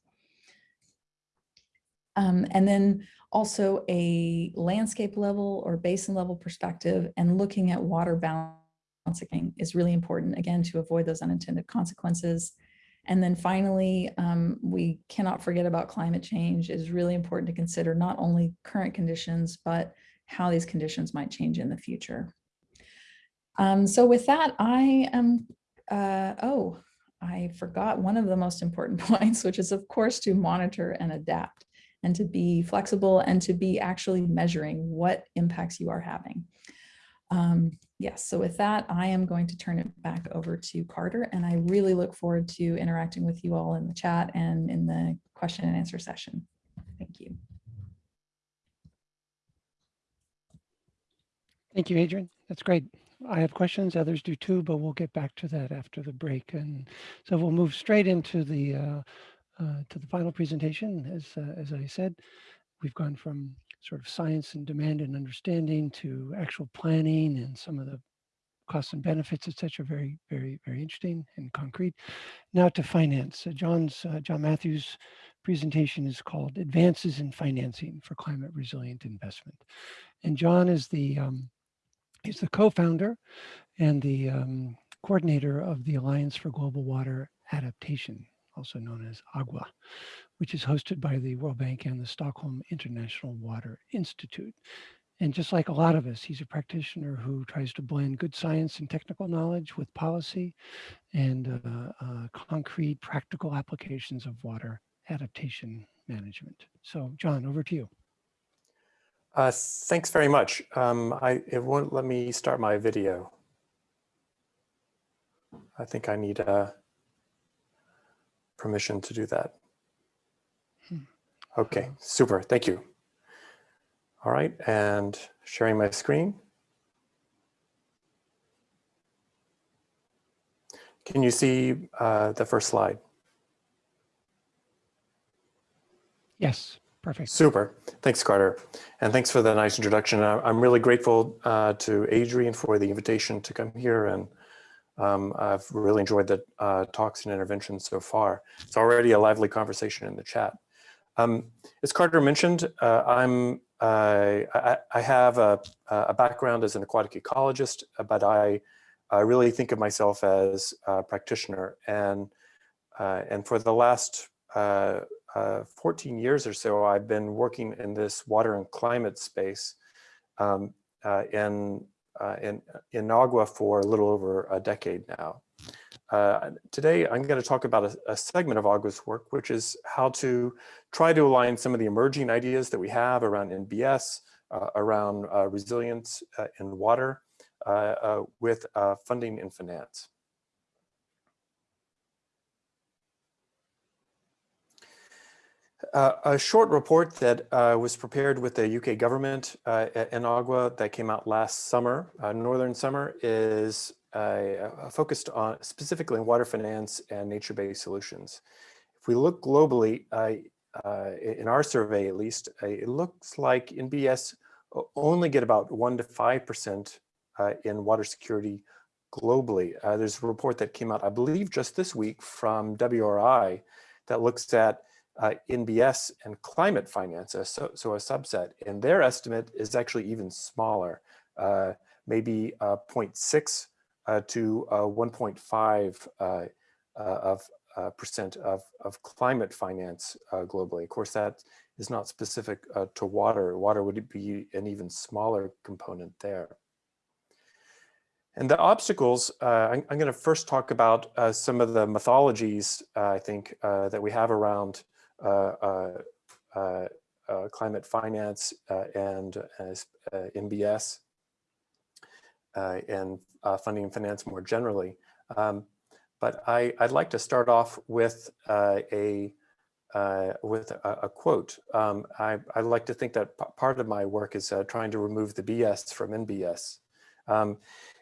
Um, and then also a landscape level or basin level perspective and looking at water balancing is really important, again, to avoid those unintended consequences. And then finally, um, we cannot forget about climate change. It is really important to consider not only current conditions, but how these conditions might change in the future. Um, so with that, I am, uh, oh, I forgot one of the most important (laughs) points, which is of course to monitor and adapt and to be flexible and to be actually measuring what impacts you are having. Um, yes, so with that, I am going to turn it back over to Carter, and I really look forward to interacting with you all in the chat and in the question and answer session. Thank you. Thank you, Adrian. That's great. I have questions, others do too, but we'll get back to that after the break. And so we'll move straight into the uh, uh, to the final presentation. As uh, as I said, we've gone from sort of science and demand and understanding to actual planning and some of the costs and benefits, et cetera, very, very, very interesting and concrete. Now to finance. John's, uh, John Matthews' presentation is called Advances in Financing for Climate Resilient Investment. And John is the, um, he's the co-founder and the um, coordinator of the Alliance for Global Water Adaptation, also known as AGWA, which is hosted by the World Bank and the Stockholm International Water Institute. And just like a lot of us, he's a practitioner who tries to blend good science and technical knowledge with policy and uh, uh, concrete practical applications of water adaptation management. So John, over to you. Uh, thanks very much. Um, I, it won't let me start my video. I think I need uh, permission to do that. Okay, super, thank you. All right, and sharing my screen. Can you see uh, the first slide? Yes, perfect. Super. Thanks, Carter. And thanks for the nice introduction. I'm really grateful uh, to Adrian for the invitation to come here. And um, I've really enjoyed the uh, talks and interventions so far. It's already a lively conversation in the chat. Um, as Carter mentioned, uh, I'm, uh, I, I have a, a background as an aquatic ecologist, but I, I really think of myself as a practitioner. And, uh, and for the last uh, uh, 14 years or so, I've been working in this water and climate space um, uh, in, uh, in, in for a little over a decade now. Uh, today, I'm going to talk about a, a, segment of AGWA's work, which is how to try to align some of the emerging ideas that we have around NBS, uh, around uh, resilience in water, with funding and finance. Uh, a short report that uh, was prepared with the UK government uh, in AGWA that came out last summer, uh, Northern Summer, is uh, focused on specifically on water finance and nature-based solutions. If we look globally, uh, in our survey at least, it looks like NBS only get about one to 5% in water security globally. there's a report that came out, I believe just this week from WRI that looks at uh, NBS and climate finance, so, so a subset, and their estimate is actually even smaller, uh, maybe uh, 0.6 uh, to uh, 1.5 uh, of percent of, of climate finance globally. Of course, that is not specific to water. Water would be an even smaller component there. And the obstacles, uh, I'm, I'm going to first talk about uh, some of the mythologies, uh, I think, that we have around uh, uh, uh, climate finance and NBS and funding and finance more generally. Um, but I, would like to start off with a uh, with a, a quote. Um, I, I, like to think that part of my work is uh, trying to remove the BS from NBS. Um,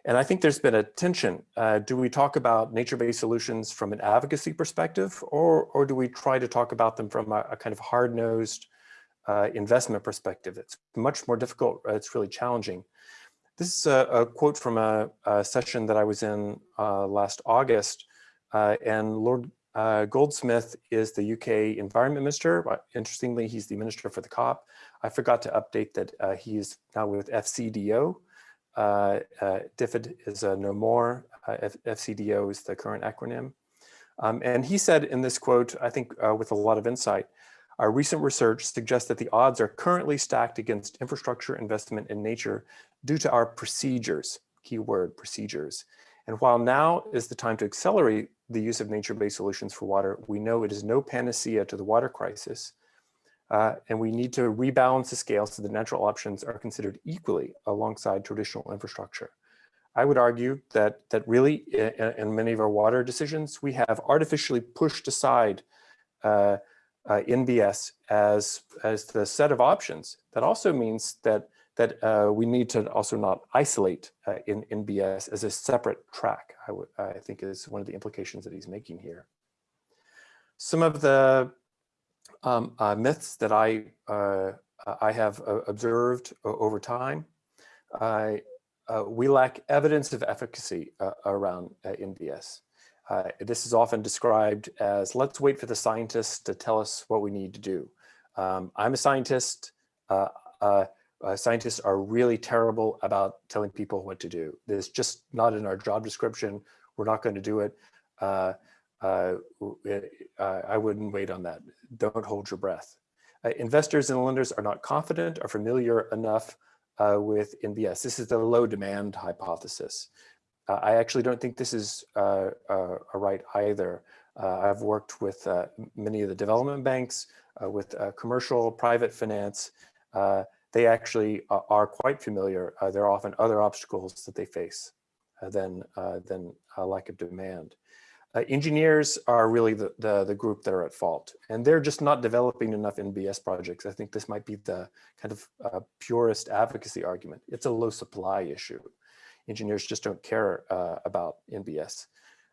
and I think there's been a tension. Uh, do we talk about nature-based solutions from an advocacy perspective, or, or do we try to talk about them from a, a kind of hard-nosed uh, investment perspective? It's much more difficult. Uh, it's really challenging. This is a, a quote from a, a, session that I was in uh, last August, uh, and Lord uh, Goldsmith is the UK Environment Minister. Interestingly, he's the Minister for the COP. I forgot to update that he is now with FCDO, uh, uh, DFID is a no more, uh, FCDO is the current acronym. Um, and he said in this quote, I think uh, with a lot of insight, our recent research suggests that the odds are currently stacked against infrastructure investment in nature due to our procedures, keyword procedures. And while now is the time to accelerate the use of nature-based solutions for water, we know it is no panacea to the water crisis. Uh, and we need to rebalance the scale so the natural options are considered equally alongside traditional infrastructure. I would argue that that really in, in many of our water decisions, we have artificially pushed aside uh, uh, NBS as, as the set of options. That also means that that uh, we need to also not isolate uh, in NBS as a separate track, I, I think is one of the implications that he's making here. Some of the um, uh, myths that I, uh, I have uh, observed over time. We lack evidence of efficacy around NBS. This is often described as, let's wait for the scientists to tell us what we need to do. Um, I'm a scientist. scientists are really terrible about telling people what to do. It's just not in our job description. We're not going to do it. Uh, uh, uh, I wouldn't wait on that. Don't hold your breath. Uh, investors and lenders are not confident or familiar enough uh, with NBS. This is the low demand hypothesis. Uh, I actually don't think this is uh, right either. Uh, I've worked with uh, many of the development banks, uh, with uh, commercial, private finance. Uh, they actually are, quite familiar. Uh, there are often other obstacles that they face than, than lack of demand. engineers are really the, the, the group that are at fault, and they're just not developing enough NBS projects. I think this might be the kind of purest advocacy argument. It's a low supply issue. Engineers just don't care about NBS.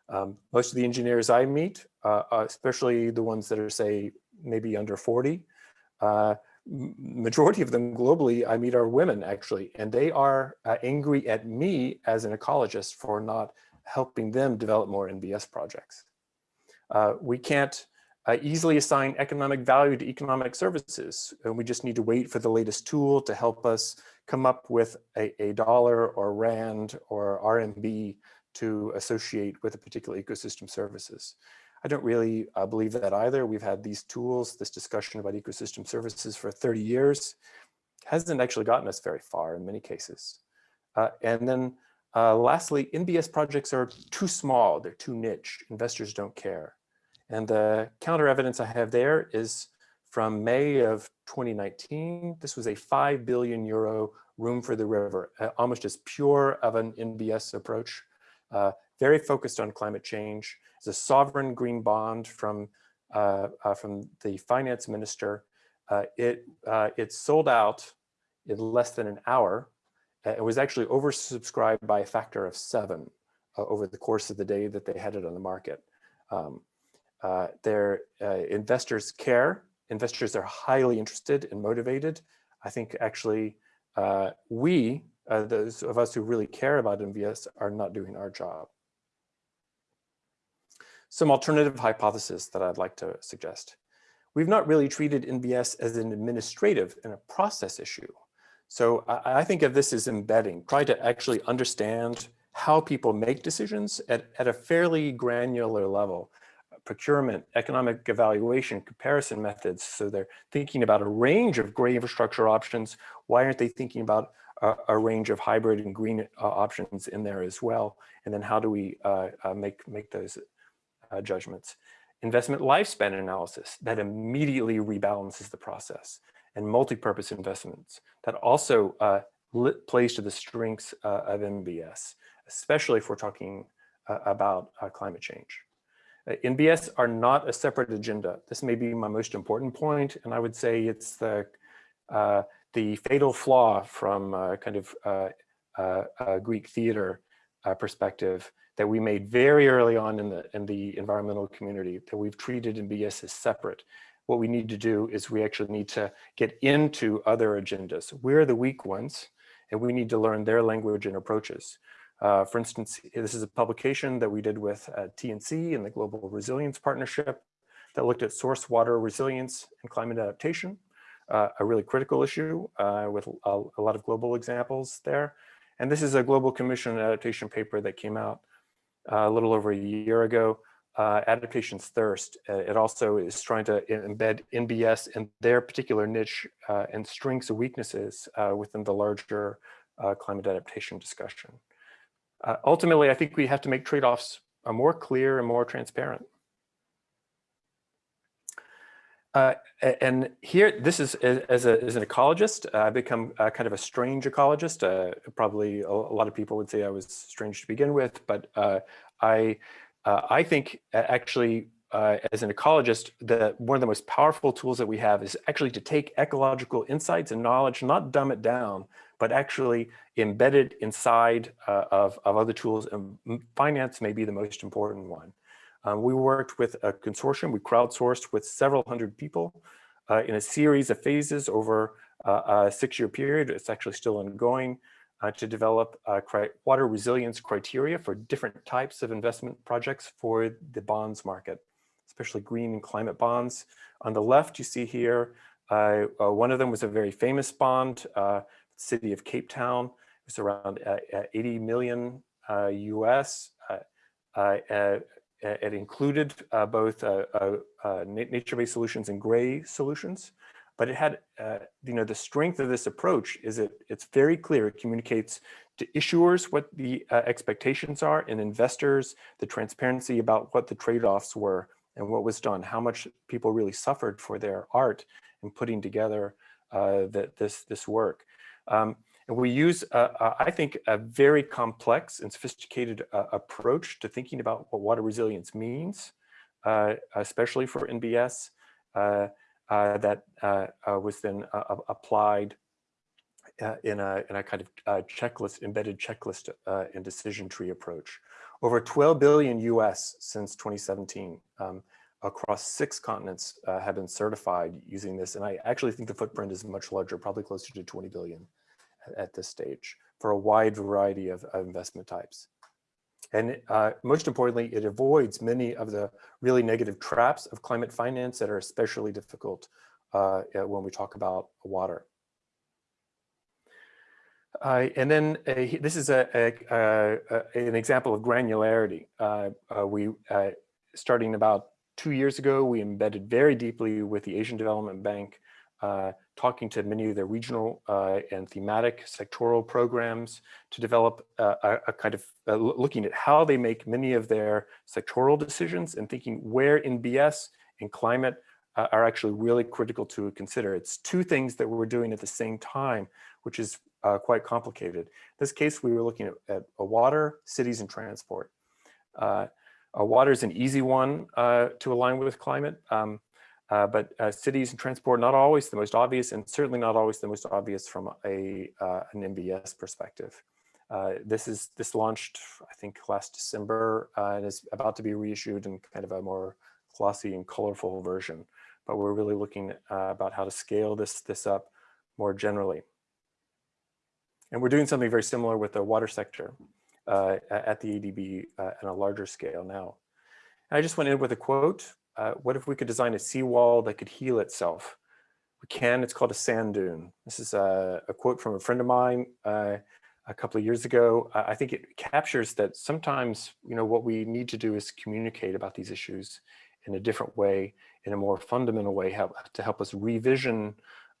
Um, most of the engineers I meet, uh, especially the ones that are say maybe under 40, uh, majority of them globally I meet are women actually, and they are uh, angry at me as an ecologist for not helping them develop more NBS projects. Uh, we can't uh, easily assign economic value to economic services, and we just need to wait for the latest tool to help us come up with a, a dollar or rand or RMB to associate with a particular ecosystem services. I don't really uh, believe that either. We've had these tools, this discussion about ecosystem services for 30 years, hasn't actually gotten us very far in many cases. Uh, and then uh, lastly, NBS projects are too small, they're too niche, investors don't care. And the counter evidence I have there is from May of 2019. This was a 5 billion euro room for the river, uh, almost as pure of an NBS approach uh, very focused on climate change. It's a sovereign green bond from, uh, uh, from the finance minister. Uh, it, uh, it sold out in less than an hour. It was actually oversubscribed by a factor of seven over the course of the day that they had it on the market. Um, their investors care. Investors are highly interested and motivated. I think actually we uh, those of us who really care about NBS are not doing our job. Some alternative hypotheses that I'd like to suggest. We've not really treated NBS as an administrative and a process issue. So I, I think of this as embedding, try to actually understand how people make decisions at, at a fairly granular level procurement, economic evaluation, comparison methods. So they're thinking about a range of gray infrastructure options. Why aren't they thinking about a, a range of hybrid and green uh, options in there as well. And then how do we uh, uh, make, make those uh, judgments? Investment lifespan analysis that immediately rebalances the process and multi-purpose investments that also uh, plays to the strengths uh, of NBS, especially if we're talking about climate change. Uh, NBS are not a separate agenda. This may be my most important point, and I would say it's the uh, the fatal flaw from uh, kind of uh, uh, Greek theater uh, perspective that we made very early on in the in the environmental community that we've treated NBS as separate. What we need to do is we actually need to get into other agendas. We're the weak ones, and we need to learn their language and approaches. Uh, for instance, this is a publication that we did with uh, TNC and the Global Resilience Partnership that looked at source water resilience and climate adaptation uh, a really critical issue uh, with a, a, lot of global examples there. And this is a Global Commission adaptation paper that came out uh, a little over a year ago. Uh, Adaptation's Thirst. It also is trying to embed NBS in their particular niche and strengths and weaknesses within the larger climate adaptation discussion. Ultimately, I think we have to make trade-offs more clear and more transparent. Uh, and here, this is as, a, as an ecologist, uh, I've become uh, kind of a strange ecologist. Uh, probably a, a, lot of people would say I was strange to begin with, but uh, I, uh, I think actually as an ecologist, the, one of the most powerful tools that we have is actually to take ecological insights and knowledge, not dumb it down, but actually embed it inside of, of other tools. And finance may be the most important one. Um, we worked with a consortium, we crowdsourced with several hundred people uh, in a series of phases over uh, a six-year period. It's actually still ongoing uh, to develop uh, water resilience criteria for different types of investment projects for the bonds market, especially green and climate bonds. On the left, you see here, uh, uh, one of them was a very famous bond, city of Cape Town. It was around 80 million US. Uh, it included uh, both uh, uh, nature-based solutions and gray solutions, but it had, you know, the strength of this approach is it it's very clear. It communicates to issuers what the uh, expectations are and investors the transparency about what the trade-offs were and what was done, how much people really suffered for their art in putting together uh, that this, this work. Um, and we use, uh, uh, I think, a very complex and sophisticated uh, approach to thinking about what water resilience means, uh, especially for NBS, that was then applied in, a, in a kind of checklist, embedded checklist and decision tree approach. Over 12 billion US since 2017. Um, across six continents uh, have been certified using this. And I actually think the footprint is much larger, probably closer to 20 billion at this stage for a wide variety of, of investment types. And uh, most importantly, it avoids many of the really negative traps of climate finance that are especially difficult uh, when we talk about water. Uh, and then this is a, a, a, an example of granularity. Uh, uh, we, uh, starting about two years ago, we embedded very deeply with the Asian Development Bank uh, talking to many of their regional uh, and thematic sectoral programs to develop uh, a, kind of uh, looking at how they make many of their sectoral decisions and thinking where NBS and climate uh, are actually really critical to consider. It's two things that we're doing at the same time, which is uh, quite complicated. In this case, we were looking at, at water, cities, and transport. water is an easy one to align with climate. Um, uh, but uh, cities and transport, not always the most obvious and certainly not always the most obvious from a, uh, an NBS perspective. Uh, this is this launched, I think, last December uh, and is about to be reissued in kind of a more glossy and colorful version. But we're really looking uh, about how to scale this, this up more generally. And we're doing something very similar with the water sector at the ADB on a larger scale now. And I just went in with a quote uh, what if we could design a seawall that could heal itself? We can, it's called a sand dune. This is a, a quote from a friend of mine uh, a couple of years ago. I think it captures that sometimes, you know, what we need to do is communicate about these issues in a different way, in a more fundamental way, help, to help us revision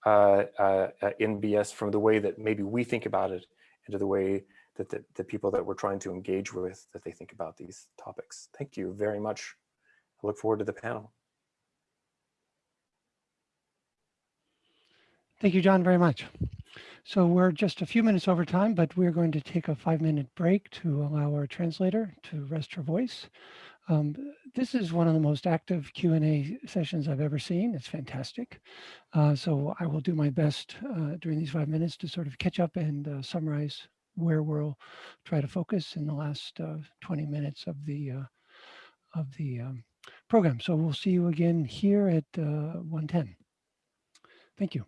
uh, uh, NBS from the way that maybe we think about it into the way that the, the people that we're trying to engage with, that they think about these topics. Thank you very much I look forward to the panel. Thank you, John, very much. So we're just a few minutes over time, but we're going to take a five minute break to allow our translator to rest her voice. Um, this is one of the most active Q&A sessions I've ever seen. It's fantastic. Uh, so I will do my best uh, during these five minutes to sort of catch up and uh, summarize where we'll try to focus in the last uh, 20 minutes of the uh, of the um, program. So we'll see you again here at uh, 110. Thank you.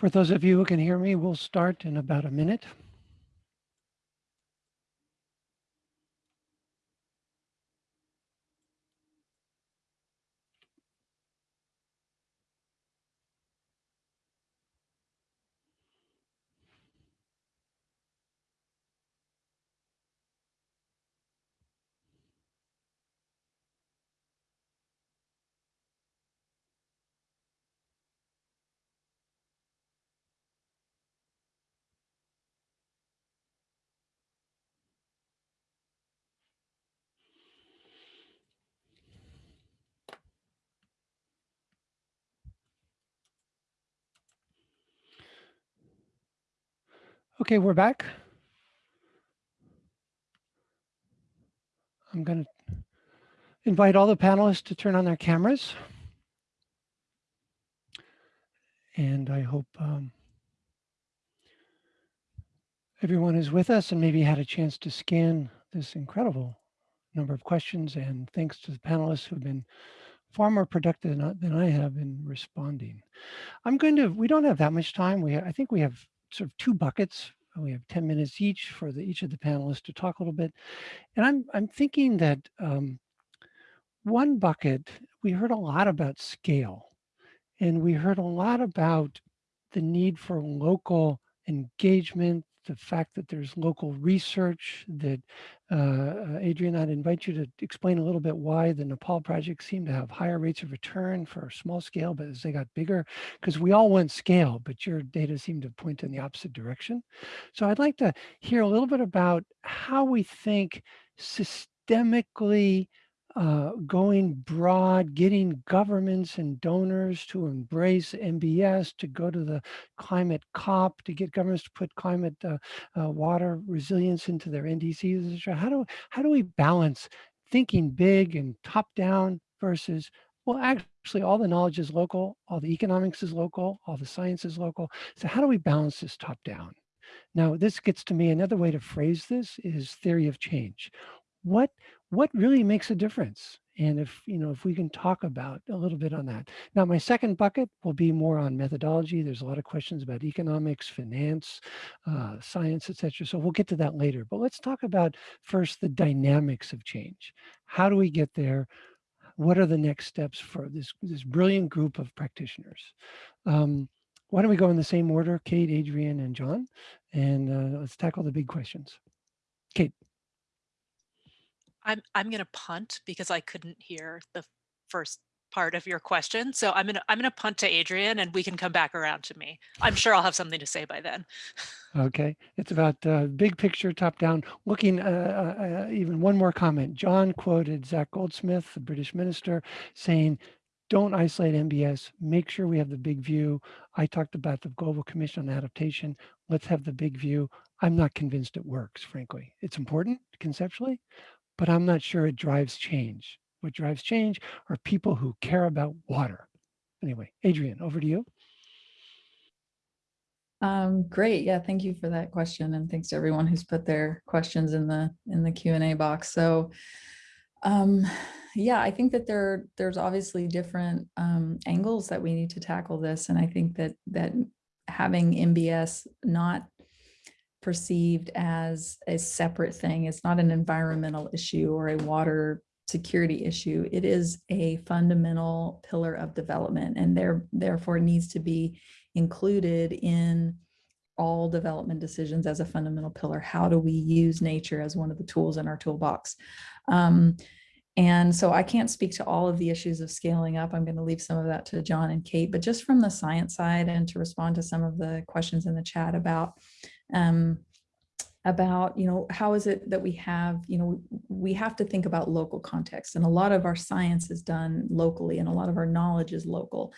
For those of you who can hear me, we'll start in about a minute. Okay, we're back. I'm going to invite all the panelists to turn on their cameras. And I hope um, everyone is with us and maybe had a chance to scan this incredible number of questions. And thanks to the panelists who've been far more productive than, I- than I have in responding. I'm going to, we don't have that much time. We, I think we have sort of two buckets. We have 10 minutes each for the, each of the panelists to talk a little bit. And I'm, I'm thinking that um, one bucket, we heard a lot about scale and we heard a lot about the need for local engagement, the fact that there's local research that uh, Adrian, I'd invite you to explain a little bit why the Nepal project seemed to have higher rates of return for small scale, but as they got bigger, because we all want scale, but your data seemed to point in the opposite direction. So I'd like to hear a little bit about how we think systemically uh, going broad, getting governments and donors to embrace NBS, to go to the climate COP, to get governments to put climate uh, uh, water resilience into their NDCs. How do how do we balance thinking big and top down versus well, actually, all the knowledge is local, all the economics is local, all the science is local. So how do we balance this top down? Now, this gets to me, another way to phrase this is theory of change. What what really makes a difference? And if, you know, if we can talk about a little bit on that. Now, my second bucket will be more on methodology. There's a lot of questions about economics, finance, uh, science, etc. So we'll get to that later. But let's talk about first the dynamics of change. How do we get there? What are the next steps for this, this brilliant group of practitioners? Um, why don't we go in the same order, Kate, Adrian, and John, and uh, let's tackle the big questions. Kate. I'm I'm gonna punt because I couldn't hear the first part of your question. So I'm gonna I'm gonna punt to Adrian and we can come back around to me. I'm sure I'll have something to say by then. Okay, it's about uh, big picture, top down. Looking, uh, uh, uh, even one more comment. John quoted Zac Goldsmith, the British minister, saying, "Don't isolate NBS. Make sure we have the big view." I talked about the Global Commission on Adaptation. Let's have the big view. I'm not convinced it works, frankly. It's important conceptually, but I'm not sure it drives change. What drives change are people who care about water. Anyway, Adrian, over to you. Um, great. Yeah, thank you for that question. And thanks to everyone who's put their questions in the in the Q&A box. So um, yeah, I think that there there's obviously different um, angles that we need to tackle this. And I think that that having NBS not perceived as a separate thing. It's not an environmental issue or a water security issue. It is a fundamental pillar of development and there, therefore needs to be included in all development decisions as a fundamental pillar. How do we use nature as one of the tools in our toolbox? Um, and so I can't speak to all of the issues of scaling up. I'm going to leave some of that to John and Kate, but just from the science side and to respond to some of the questions in the chat about um, about, you know, how is it that we have, you know, we have to think about local context and a lot of our science is done locally and a lot of our knowledge is local.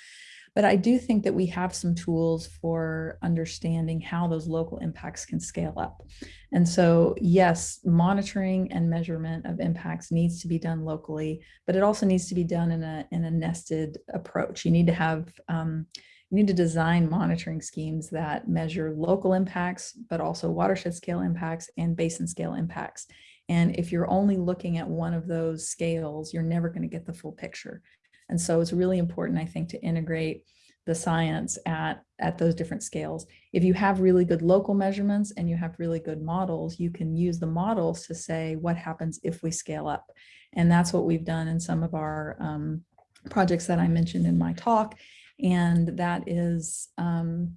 But I do think that we have some tools for understanding how those local impacts can scale up. And so, yes, monitoring and measurement of impacts needs to be done locally, but it also needs to be done in a, in a nested approach. You need to have um, you need to design monitoring schemes that measure local impacts, but also watershed scale impacts and basin scale impacts. And if you're only looking at one of those scales, you're never going to get the full picture. And so it's really important, I think, to integrate the science at, at those different scales. If you have really good local measurements and you have really good models, you can use the models to say what happens if we scale up. And that's what we've done in some of our um, projects that I mentioned in my talk. And that is, um,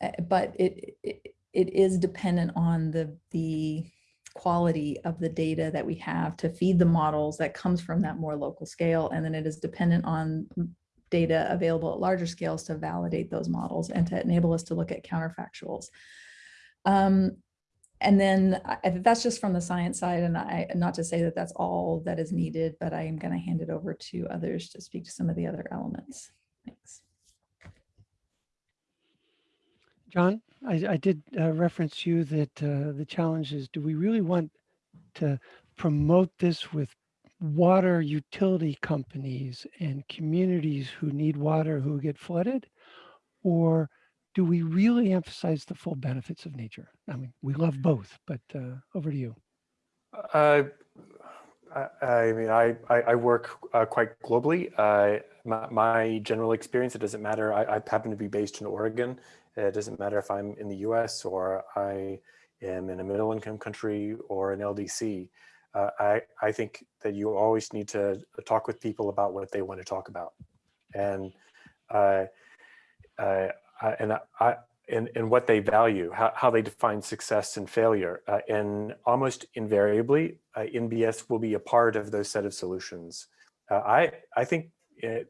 eh, but it, it, it is dependent on the, the quality of the data that we have to feed the models that comes from that more local scale. And then it is dependent on data available at larger scales to validate those models and to enable us to look at counterfactuals. Um, and then I, that's just from the science side and I not to say that that's all that is needed, but I am going to hand it over to others to speak to some of the other elements. Thanks. John, I, I did uh, reference you that uh, the challenge is, do we really want to promote this with water utility companies and communities who need water who get flooded? Or do we really emphasize the full benefits of nature? I mean, we love both, but uh, over to you. Uh, I, I mean, I, I, work uh, quite globally. My, my, general experience, it doesn't matter. I, I, happen to be based in Oregon. It doesn't matter if I'm in the US or I am in a middle income country or an LDC uh, I, I think that you always need to talk with people about what they want to talk about. And uh, uh, and I, and, and what they value, how, how they define success and failure. Uh, and almost invariably, uh, NBS will be a part of those set of solutions. Uh, I, I think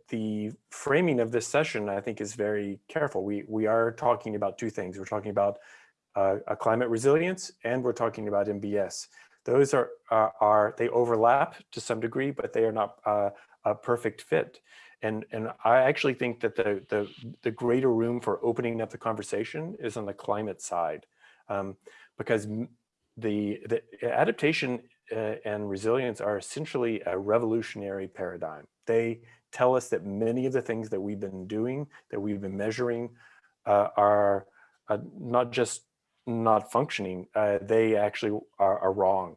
the framing of this session, I think is very careful. We, we are talking about two things. We're talking about a climate resilience and we're talking about NBS. those are, are, are, they overlap to some degree, but they are not uh, a perfect fit. And, and I actually think that the, the, the greater room for opening up the conversation is on the climate side, um, because the, the adaptation uh, and resilience are essentially a revolutionary paradigm. They tell us that many of the things that we've been doing, that we've been measuring, uh, are uh, not just not functioning, uh, they actually are, are wrong.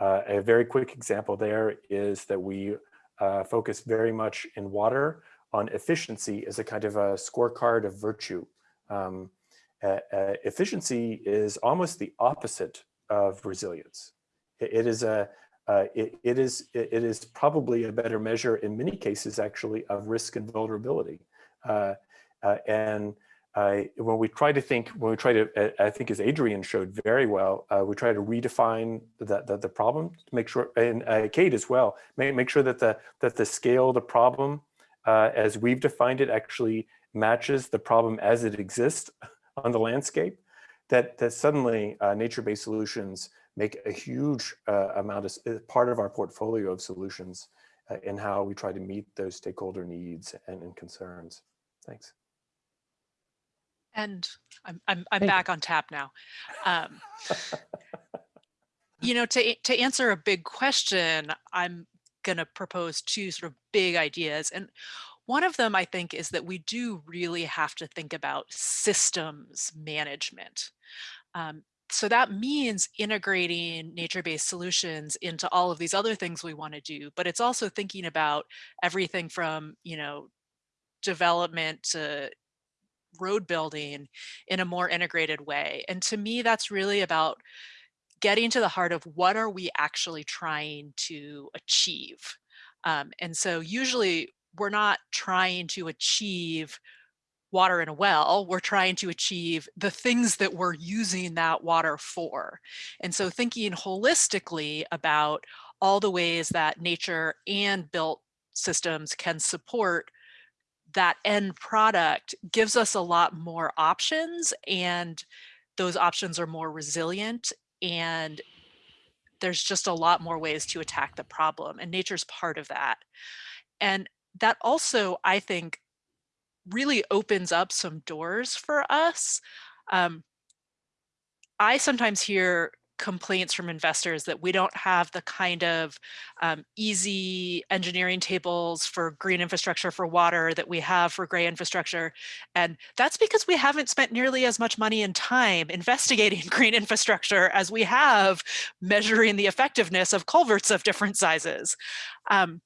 Uh, a very quick example there is that we uh, focus very much in water on efficiency as a kind of a scorecard of virtue. Um, uh, efficiency is almost the opposite of resilience. it, it is a uh, it, it is it is probably a better measure in many cases actually of risk and vulnerability. Uh, uh, and when we try to think, when we try to, I think as Adrian showed very well, uh, we try to redefine the, the, the, problem to make sure, and uh, Kate as well, make, make sure that the, that the scale of the problem uh, as we've defined it actually matches the problem as it exists (laughs) on the landscape, that, that suddenly nature-based solutions make a huge uh, amount of part of our portfolio of solutions uh, in how we try to meet those stakeholder needs and, and concerns. Thanks. And I'm I'm I'm back on tap now. Um, (laughs) you know, to to answer a big question, I'm going to propose two sort of big ideas. And one of them, I think, is that we do really have to think about systems management. Um, so that means integrating nature-based solutions into all of these other things we want to do, but it's also thinking about everything from, you know, development to road building in a more integrated way. And to me, that's really about getting to the heart of what are we actually trying to achieve. Um, and so usually we're not trying to achieve water in a well, we're trying to achieve the things that we're using that water for. And so thinking holistically about all the ways that nature and built systems can support that end product gives us a lot more options and those options are more resilient and there's just a lot more ways to attack the problem and nature's part of that. And that also, I think, really opens up some doors for us. Um, I sometimes hear complaints from investors that we don't have the kind of um, easy engineering tables for green infrastructure for water that we have for gray infrastructure. And that's because we haven't spent nearly as much money and time investigating (laughs) green infrastructure as we have measuring the effectiveness of culverts of different sizes. Um,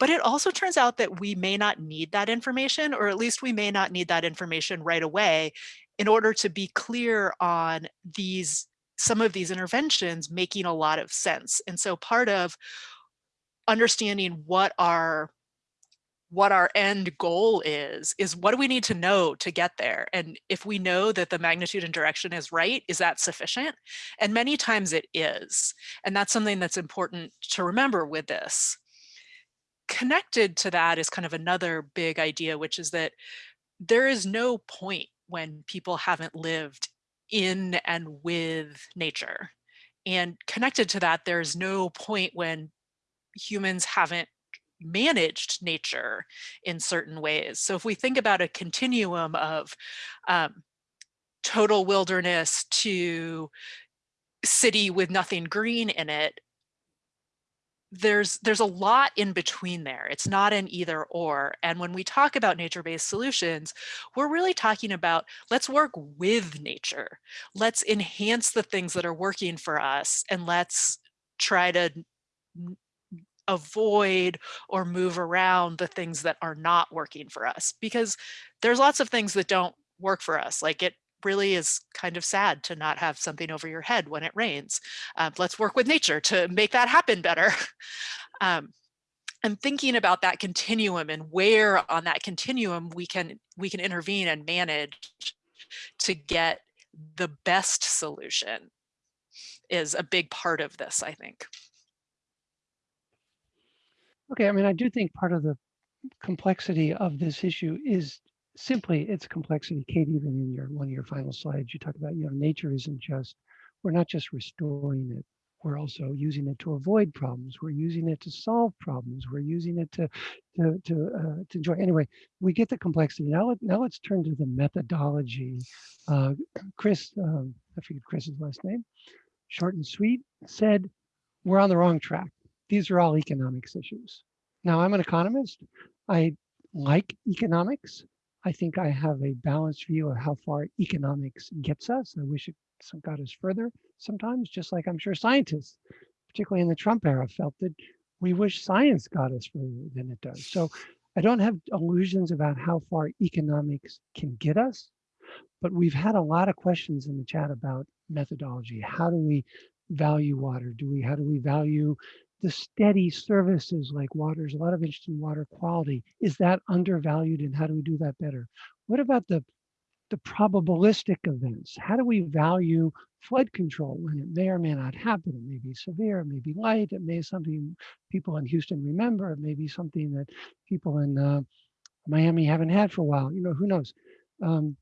But it also turns out that we may not need that information, or at least we may not need that information right away in order to be clear on these some of these interventions making a lot of sense. And so part of understanding what our what our end goal is, is what do we need to know to get there? And if we know that the magnitude and direction is right, is that sufficient? And many times it is. And that's something that's important to remember with this. Connected to that is kind of another big idea, which is that there is no point when people haven't lived in and with nature. And connected to that, there's no point when humans haven't managed nature in certain ways. So if we think about a continuum of um, total wilderness to city with nothing green in it, there's there's a lot in between there. It's not an either or. And when we talk about nature-based solutions, we're really talking about let's work with nature. Let's enhance the things that are working for us and let's try to avoid or move around the things that are not working for us because there's lots of things that don't work for us. Like it really is kind of sad to not have something over your head when it rains. Um, let's work with nature to make that happen better. (laughs) um, and thinking about that continuum and where on that continuum we can we can intervene and manage to get the best solution is a big part of this, I think. Okay, I mean, I do think part of the complexity of this issue is simply its complexity. Kate, even in your one of your final slides, you talk about, you know, nature isn't just, we're not just restoring it. We're also using it to avoid problems. We're using it to solve problems. We're using it to to to, uh, to enjoy. Anyway, we get the complexity. Now, let, now let's turn to the methodology. Uh, Chris, um, I forget Chris's last name, short and sweet, said we're on the wrong track. These are all economics issues. Now, I'm an economist. I like economics. I think I have a balanced view of how far economics gets us. I wish it got us further sometimes, just like I'm sure scientists, particularly in the Trump era, felt that we wish science got us further than it does. So I don't have illusions about how far economics can get us, but we've had a lot of questions in the chat about methodology. How do we value water? Do we, how do we value the steady services like water, a lot of interest in water quality. Is that undervalued and how do we do that better? What about the, the probabilistic events? How do we value flood control when it may or may not happen? It may be severe, it may be light, it may be something people in Houston remember, it may be something that people in uh, Miami haven't had for a while, you know, who knows? Um,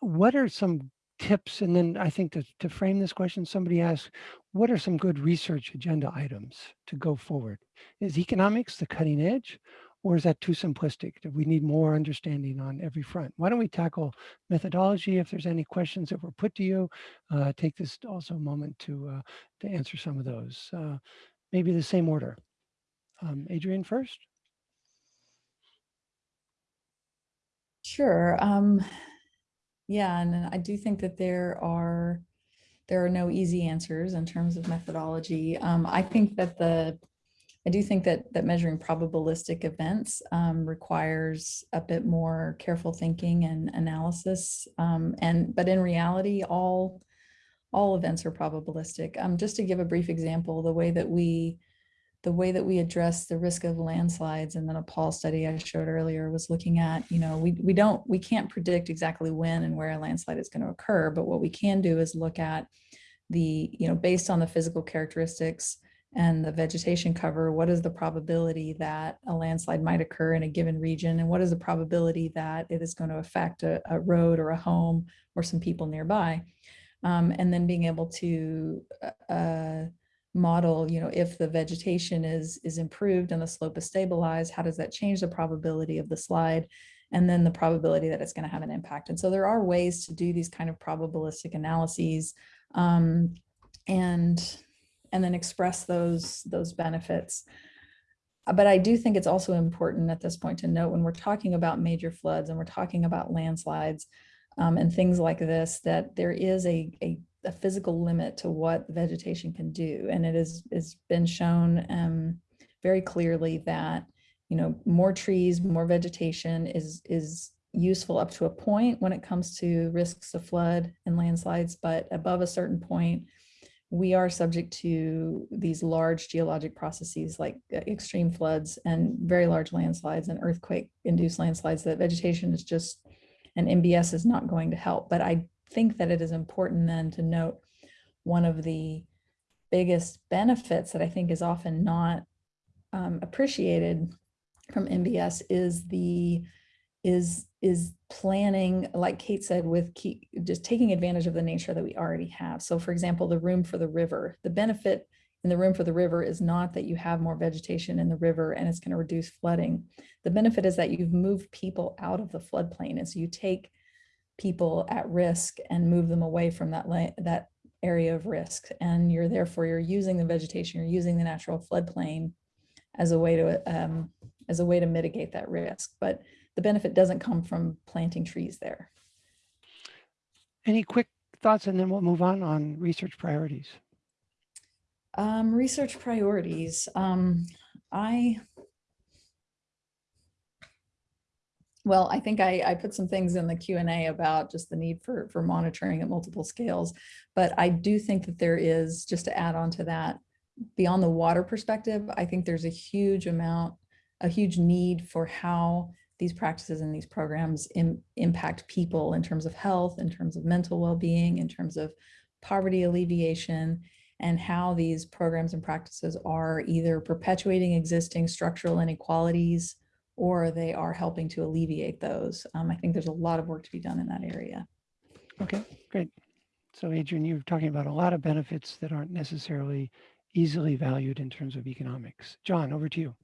what are some tips? And then I think to, to frame this question, somebody asked, what are some good research agenda items to go forward? Is economics the cutting edge? Or is that too simplistic? Do we need more understanding on every front? Why don't we tackle methodology? If there's any questions that were put to you, uh, take this also a moment to uh, to answer some of those. Uh, maybe the same order. Um, Adrian first. Sure. Um, yeah, and I do think that there are there are no easy answers in terms of methodology. Um, I think that the I do think that that measuring probabilistic events um, requires a bit more careful thinking and analysis. Um, and but in reality, all all events are probabilistic. Um, just to give a brief example, the way that we the way that we address the risk of landslides and the Nepal study I showed earlier was looking at, you know, we, we don't, we can't predict exactly when and where a landslide is going to occur, but what we can do is look at the, you know, based on the physical characteristics and the vegetation cover, what is the probability that a landslide might occur in a given region? And what is the probability that it is going to affect a, a road or a home or some people nearby? Um, and then being able to uh, model, you know, if the vegetation is, is improved and the slope is stabilized, how does that change the probability of the slide? And then the probability that it's going to have an impact. And so there are ways to do these kind of probabilistic analyses um, and, and then express those, those benefits. But I do think it's also important at this point to note when we're talking about major floods and we're talking about landslides um, and things like this, that there is a, a a physical limit to what vegetation can do. And it is, has been shown um, very clearly that, you know, more trees, more vegetation is, is useful up to a point when it comes to risks of flood and landslides, but above a certain point, we are subject to these large geologic processes like uh, extreme floods and very large landslides and earthquake induced landslides that vegetation is just, and NBS is not going to help. But I think that it is important then to note one of the biggest benefits that I think is often not um, appreciated from NBS is the is is planning, like Kate said, with keep, just taking advantage of the nature that we already have. So for example, the room for the river, the benefit in the room for the river is not that you have more vegetation in the river and it's going to reduce flooding. The benefit is that you've moved people out of the floodplain. And so you take people at risk and move them away from that, that area of risk. And you're therefore, you're using the vegetation, you're using the natural floodplain as a way to, um, as a way to mitigate that risk. But the benefit doesn't come from planting trees there. Any quick thoughts and then we'll move on on research priorities. Um, research priorities. Um, I, well, I think I, I put some things in the Q and A about just the need for, for monitoring at multiple scales, but I do think that there is, just to add on to that, beyond the water perspective, I think there's a huge amount, a huge need for how these practices and these programs Im impact people in terms of health, in terms of mental well-being, in terms of poverty alleviation, and how these programs and practices are either perpetuating existing structural inequalities or they are helping to alleviate those. Um, I think there's a lot of work to be done in that area. Okay, great. So Adrian, you're talking about a lot of benefits that aren't necessarily easily valued in terms of economics. John, over to you.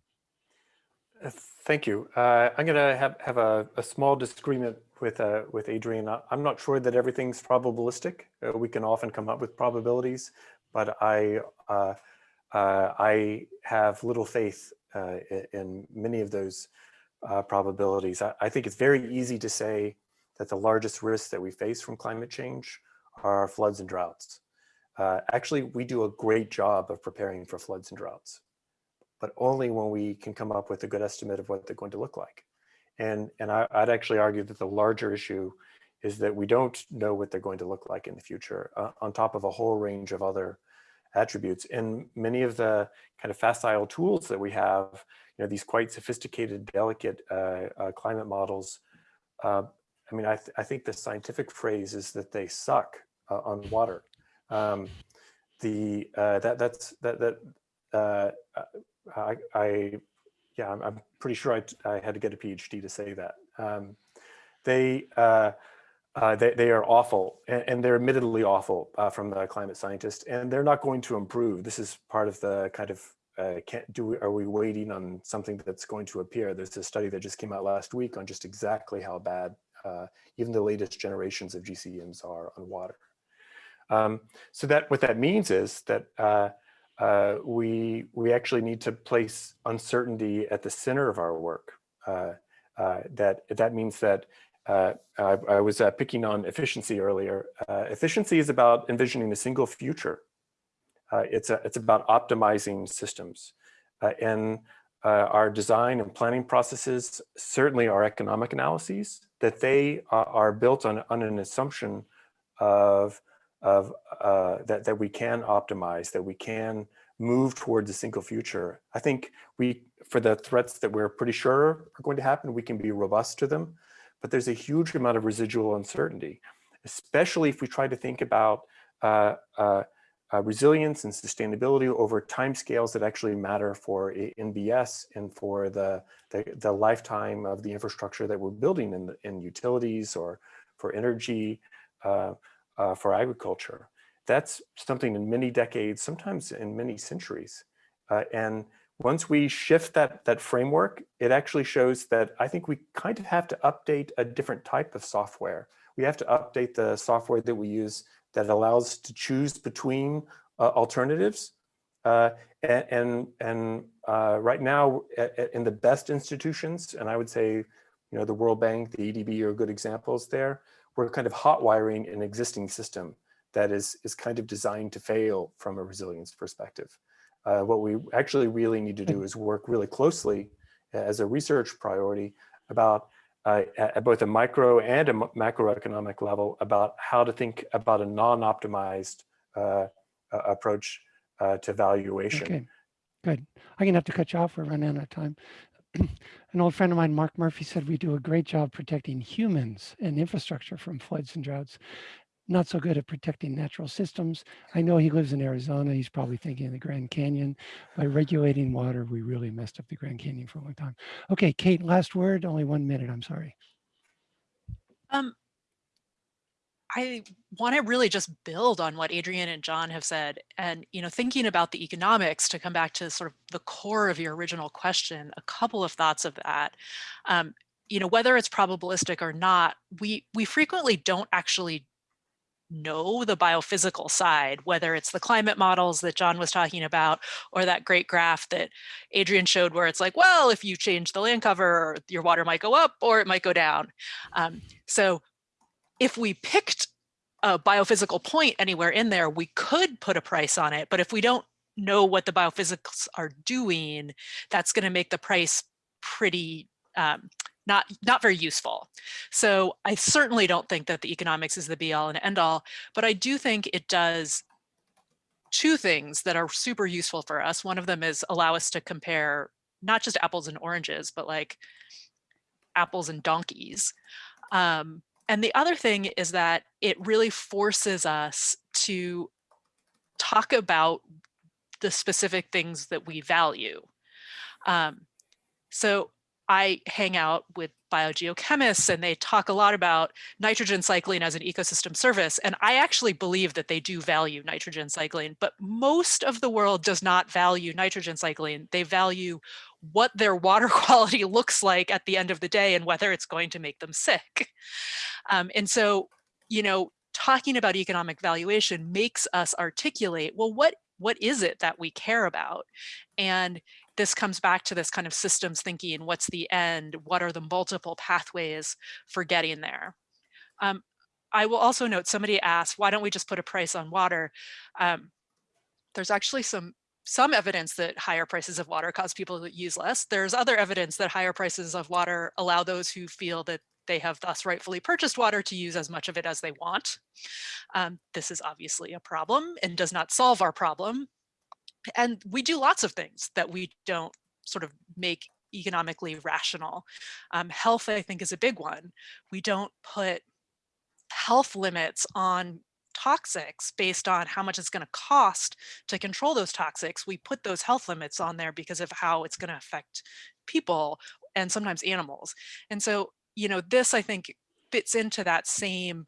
Uh, Thank you. Uh, I'm going to have, have a, a small disagreement with, uh, with Adrian. I- I'm not sure that everything's probabilistic. Uh, we can often come up with probabilities, but I, uh, uh, I have little faith uh, in many of those uh, probabilities. I, I think it's very easy to say that the largest risks that we face from climate change are floods and droughts. Uh, actually, we do a great job of preparing for floods and droughts but only when we can come up with a good estimate of what they're going to look like. And, and I, would actually argue that the larger issue is that we don't know what they're going to look like in the future uh, on top of a whole range of other attributes. And many of the kind of facile tools that we have, you know, these quite sophisticated, delicate uh, uh, climate models, uh, I mean, I, th I think the scientific phrase is that they suck uh, on water. Um, the uh, that that's that that I, I yeah, I'm, I'm, pretty sure I, I, had to get a PhD to say that. Um, they, uh, they, they are awful, and, and they're admittedly awful uh, from the climate scientist, and they're not going to improve. This is part of the kind of uh, can't do. We, are we waiting on something that's going to appear? There's a study that just came out last week on just exactly how bad uh, even the latest generations of GCMs are on water. Um, so that what that means is that uh, uh, we we actually need to place uncertainty at the center of our work. That that means that I, I, was uh, picking on efficiency earlier. Uh, efficiency is about envisioning a single future. it's a, it's about optimizing systems, and our design and planning processes, certainly our economic analyses, that they are built on, on an assumption of of uh, that, that we can optimize, that we can move towards a single future. I think we, for the threats that we're pretty sure are going to happen, we can be robust to them, but there's a huge amount of residual uncertainty, especially if we try to think about uh, uh, uh, resilience and sustainability over timescales that actually matter for NBS and for the, the, the, lifetime of the infrastructure that we're building in, in utilities or for energy, uh, uh, for agriculture. That's something in many decades, sometimes in many centuries. Uh, and once we shift that, that framework, it actually shows that I think we kind of have to update a different type of software. We have to update the software that we use that allows to choose between uh, alternatives. Uh, and and, and uh, right now, in the best institutions, and I would say, you know, the World Bank, the IDB are good examples there we're kind of hot wiring an existing system that is, is kind of designed to fail from a resilience perspective. Uh, what we actually really need to do (laughs) is work really closely as a research priority about uh, at both a micro and a macroeconomic level about how to think about a non-optimized uh, uh, approach uh, to valuation. Okay, good. I'm gonna have to cut you off. We're running out of time. (clears throat) An old friend of mine, Mark Murphy, said we do a great job protecting humans and infrastructure from floods and droughts. Not so good at protecting natural systems. I know he lives in Arizona. He's probably thinking of the Grand Canyon. By regulating water, we really messed up the Grand Canyon for a long time. Okay, Kate, last word, only one minute. I'm sorry. Um, I want to really just build on what Adrian and John have said, and you know, thinking about the economics to come back to sort of the core of your original question. A couple of thoughts of that. Um, you know, whether it's probabilistic or not, we we frequently don't actually know the biophysical side, whether it's the climate models that John was talking about, or that great graph that Adrian showed where it's like, well, if you change the land cover, your water might go up or it might go down. Um, so if we picked a biophysical point anywhere in there, we could put a price on it. But if we don't know what the biophysics are doing, that's going to make the price pretty um, not not very useful. So I certainly don't think that the economics is the be all and end all, but I do think it does two things that are super useful for us. One of them is allow us to compare not just apples and oranges, but like apples and donkeys. Um, and the other thing is that it really forces us to talk about the specific things that we value. Um, so I hang out with biogeochemists and they talk a lot about nitrogen cycling as an ecosystem service. And I actually believe that they do value nitrogen cycling, but most of the world does not value nitrogen cycling. They value what their water (laughs) quality looks like at the end of the day and whether it's going to make them sick. Um, and so, you know, talking about economic valuation makes us articulate, well, what what is it that we care about? And this comes back to this kind of systems thinking, what's the end? What are the multiple pathways for getting there? Um, I will also note somebody asked, why don't we just put a price on water? Um, there's actually some some evidence that higher prices of water cause people to use less. There's other evidence that higher prices of water allow those who feel that they have thus rightfully purchased water to use as much of it as they want. Um, this is obviously a problem and does not solve our problem. And we do lots of things that we don't sort of make economically rational. Um, health, I think, is a big one. We don't put health limits on toxics based on how much it's going to cost to control those toxics. We put those health limits on there because of how it's going to affect people and sometimes animals. And so, you know, this I think fits into that same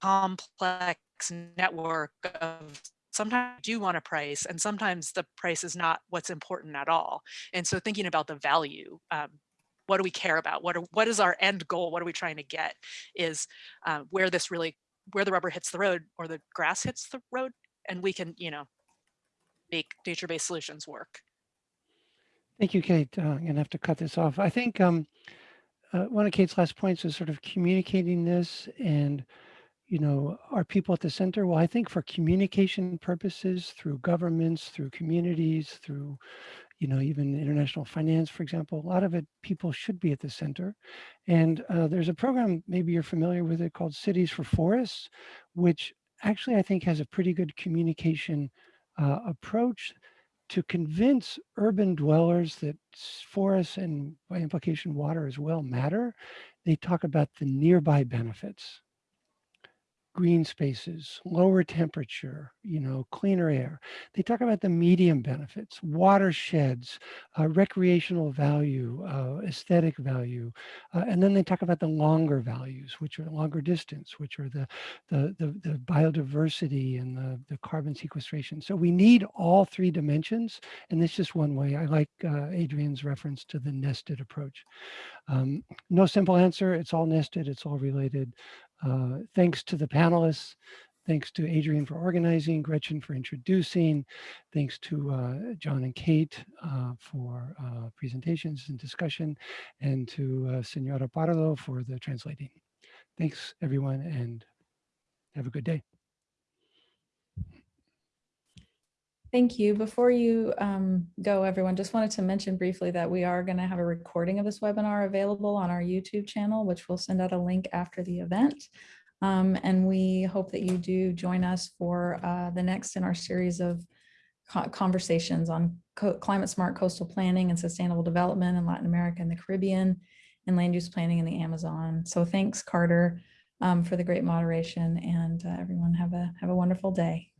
complex network of sometimes do want a price and sometimes the price is not what's important at all. And so thinking about the value, um, what do we care about? What, are, what is our end goal? What are we trying to get is uh, where this really where the rubber hits the road or the grass hits the road and we can you know make nature-based solutions work Thank you, Kate. Uh, I'm gonna have to cut this off. I think um, uh, one of Kate's last points is sort of communicating this and, you know, are people at the center? Well, I think for communication purposes, through governments, through communities, through, you know, even international finance, for example, a lot of it, people should be at the center. And uh, there's a program, maybe you're familiar with it, called Cities for Forests, which actually I think has a pretty good communication uh, approach to convince urban dwellers that forests and by implication water as well matter, they talk about the nearby benefits. Green spaces, lower temperature, you know, cleaner air. They talk about the medium benefits, watersheds, uh, recreational value, uh, aesthetic value. Uh, and then they talk about the longer values, which are longer distance, which are the, the, the, the biodiversity and the, the carbon sequestration. So we need all three dimensions. And this is just one way. I like uh, Adrian's reference to the nested approach. Um, no simple answer. It's all nested. It's all related. Uh, thanks to the panelists. Thanks to Adrian for organizing, Gretchen for introducing. Thanks to uh, John and Kate uh, for uh, presentations and discussion, and to uh, Senora Parlo for the translating. Thanks, everyone, and have a good day. Thank you. Before you um, go, everyone, just wanted to mention briefly that we are going to have a recording of this webinar available on our YouTube channel, which we'll send out a link after the event. Um, and we hope that you do join us for uh, the next in our series of conversations on climate smart coastal planning and sustainable development in Latin America and the Caribbean and land use planning in the Amazon. So thanks, Carter, um, for the great moderation and uh, everyone have a have a wonderful day.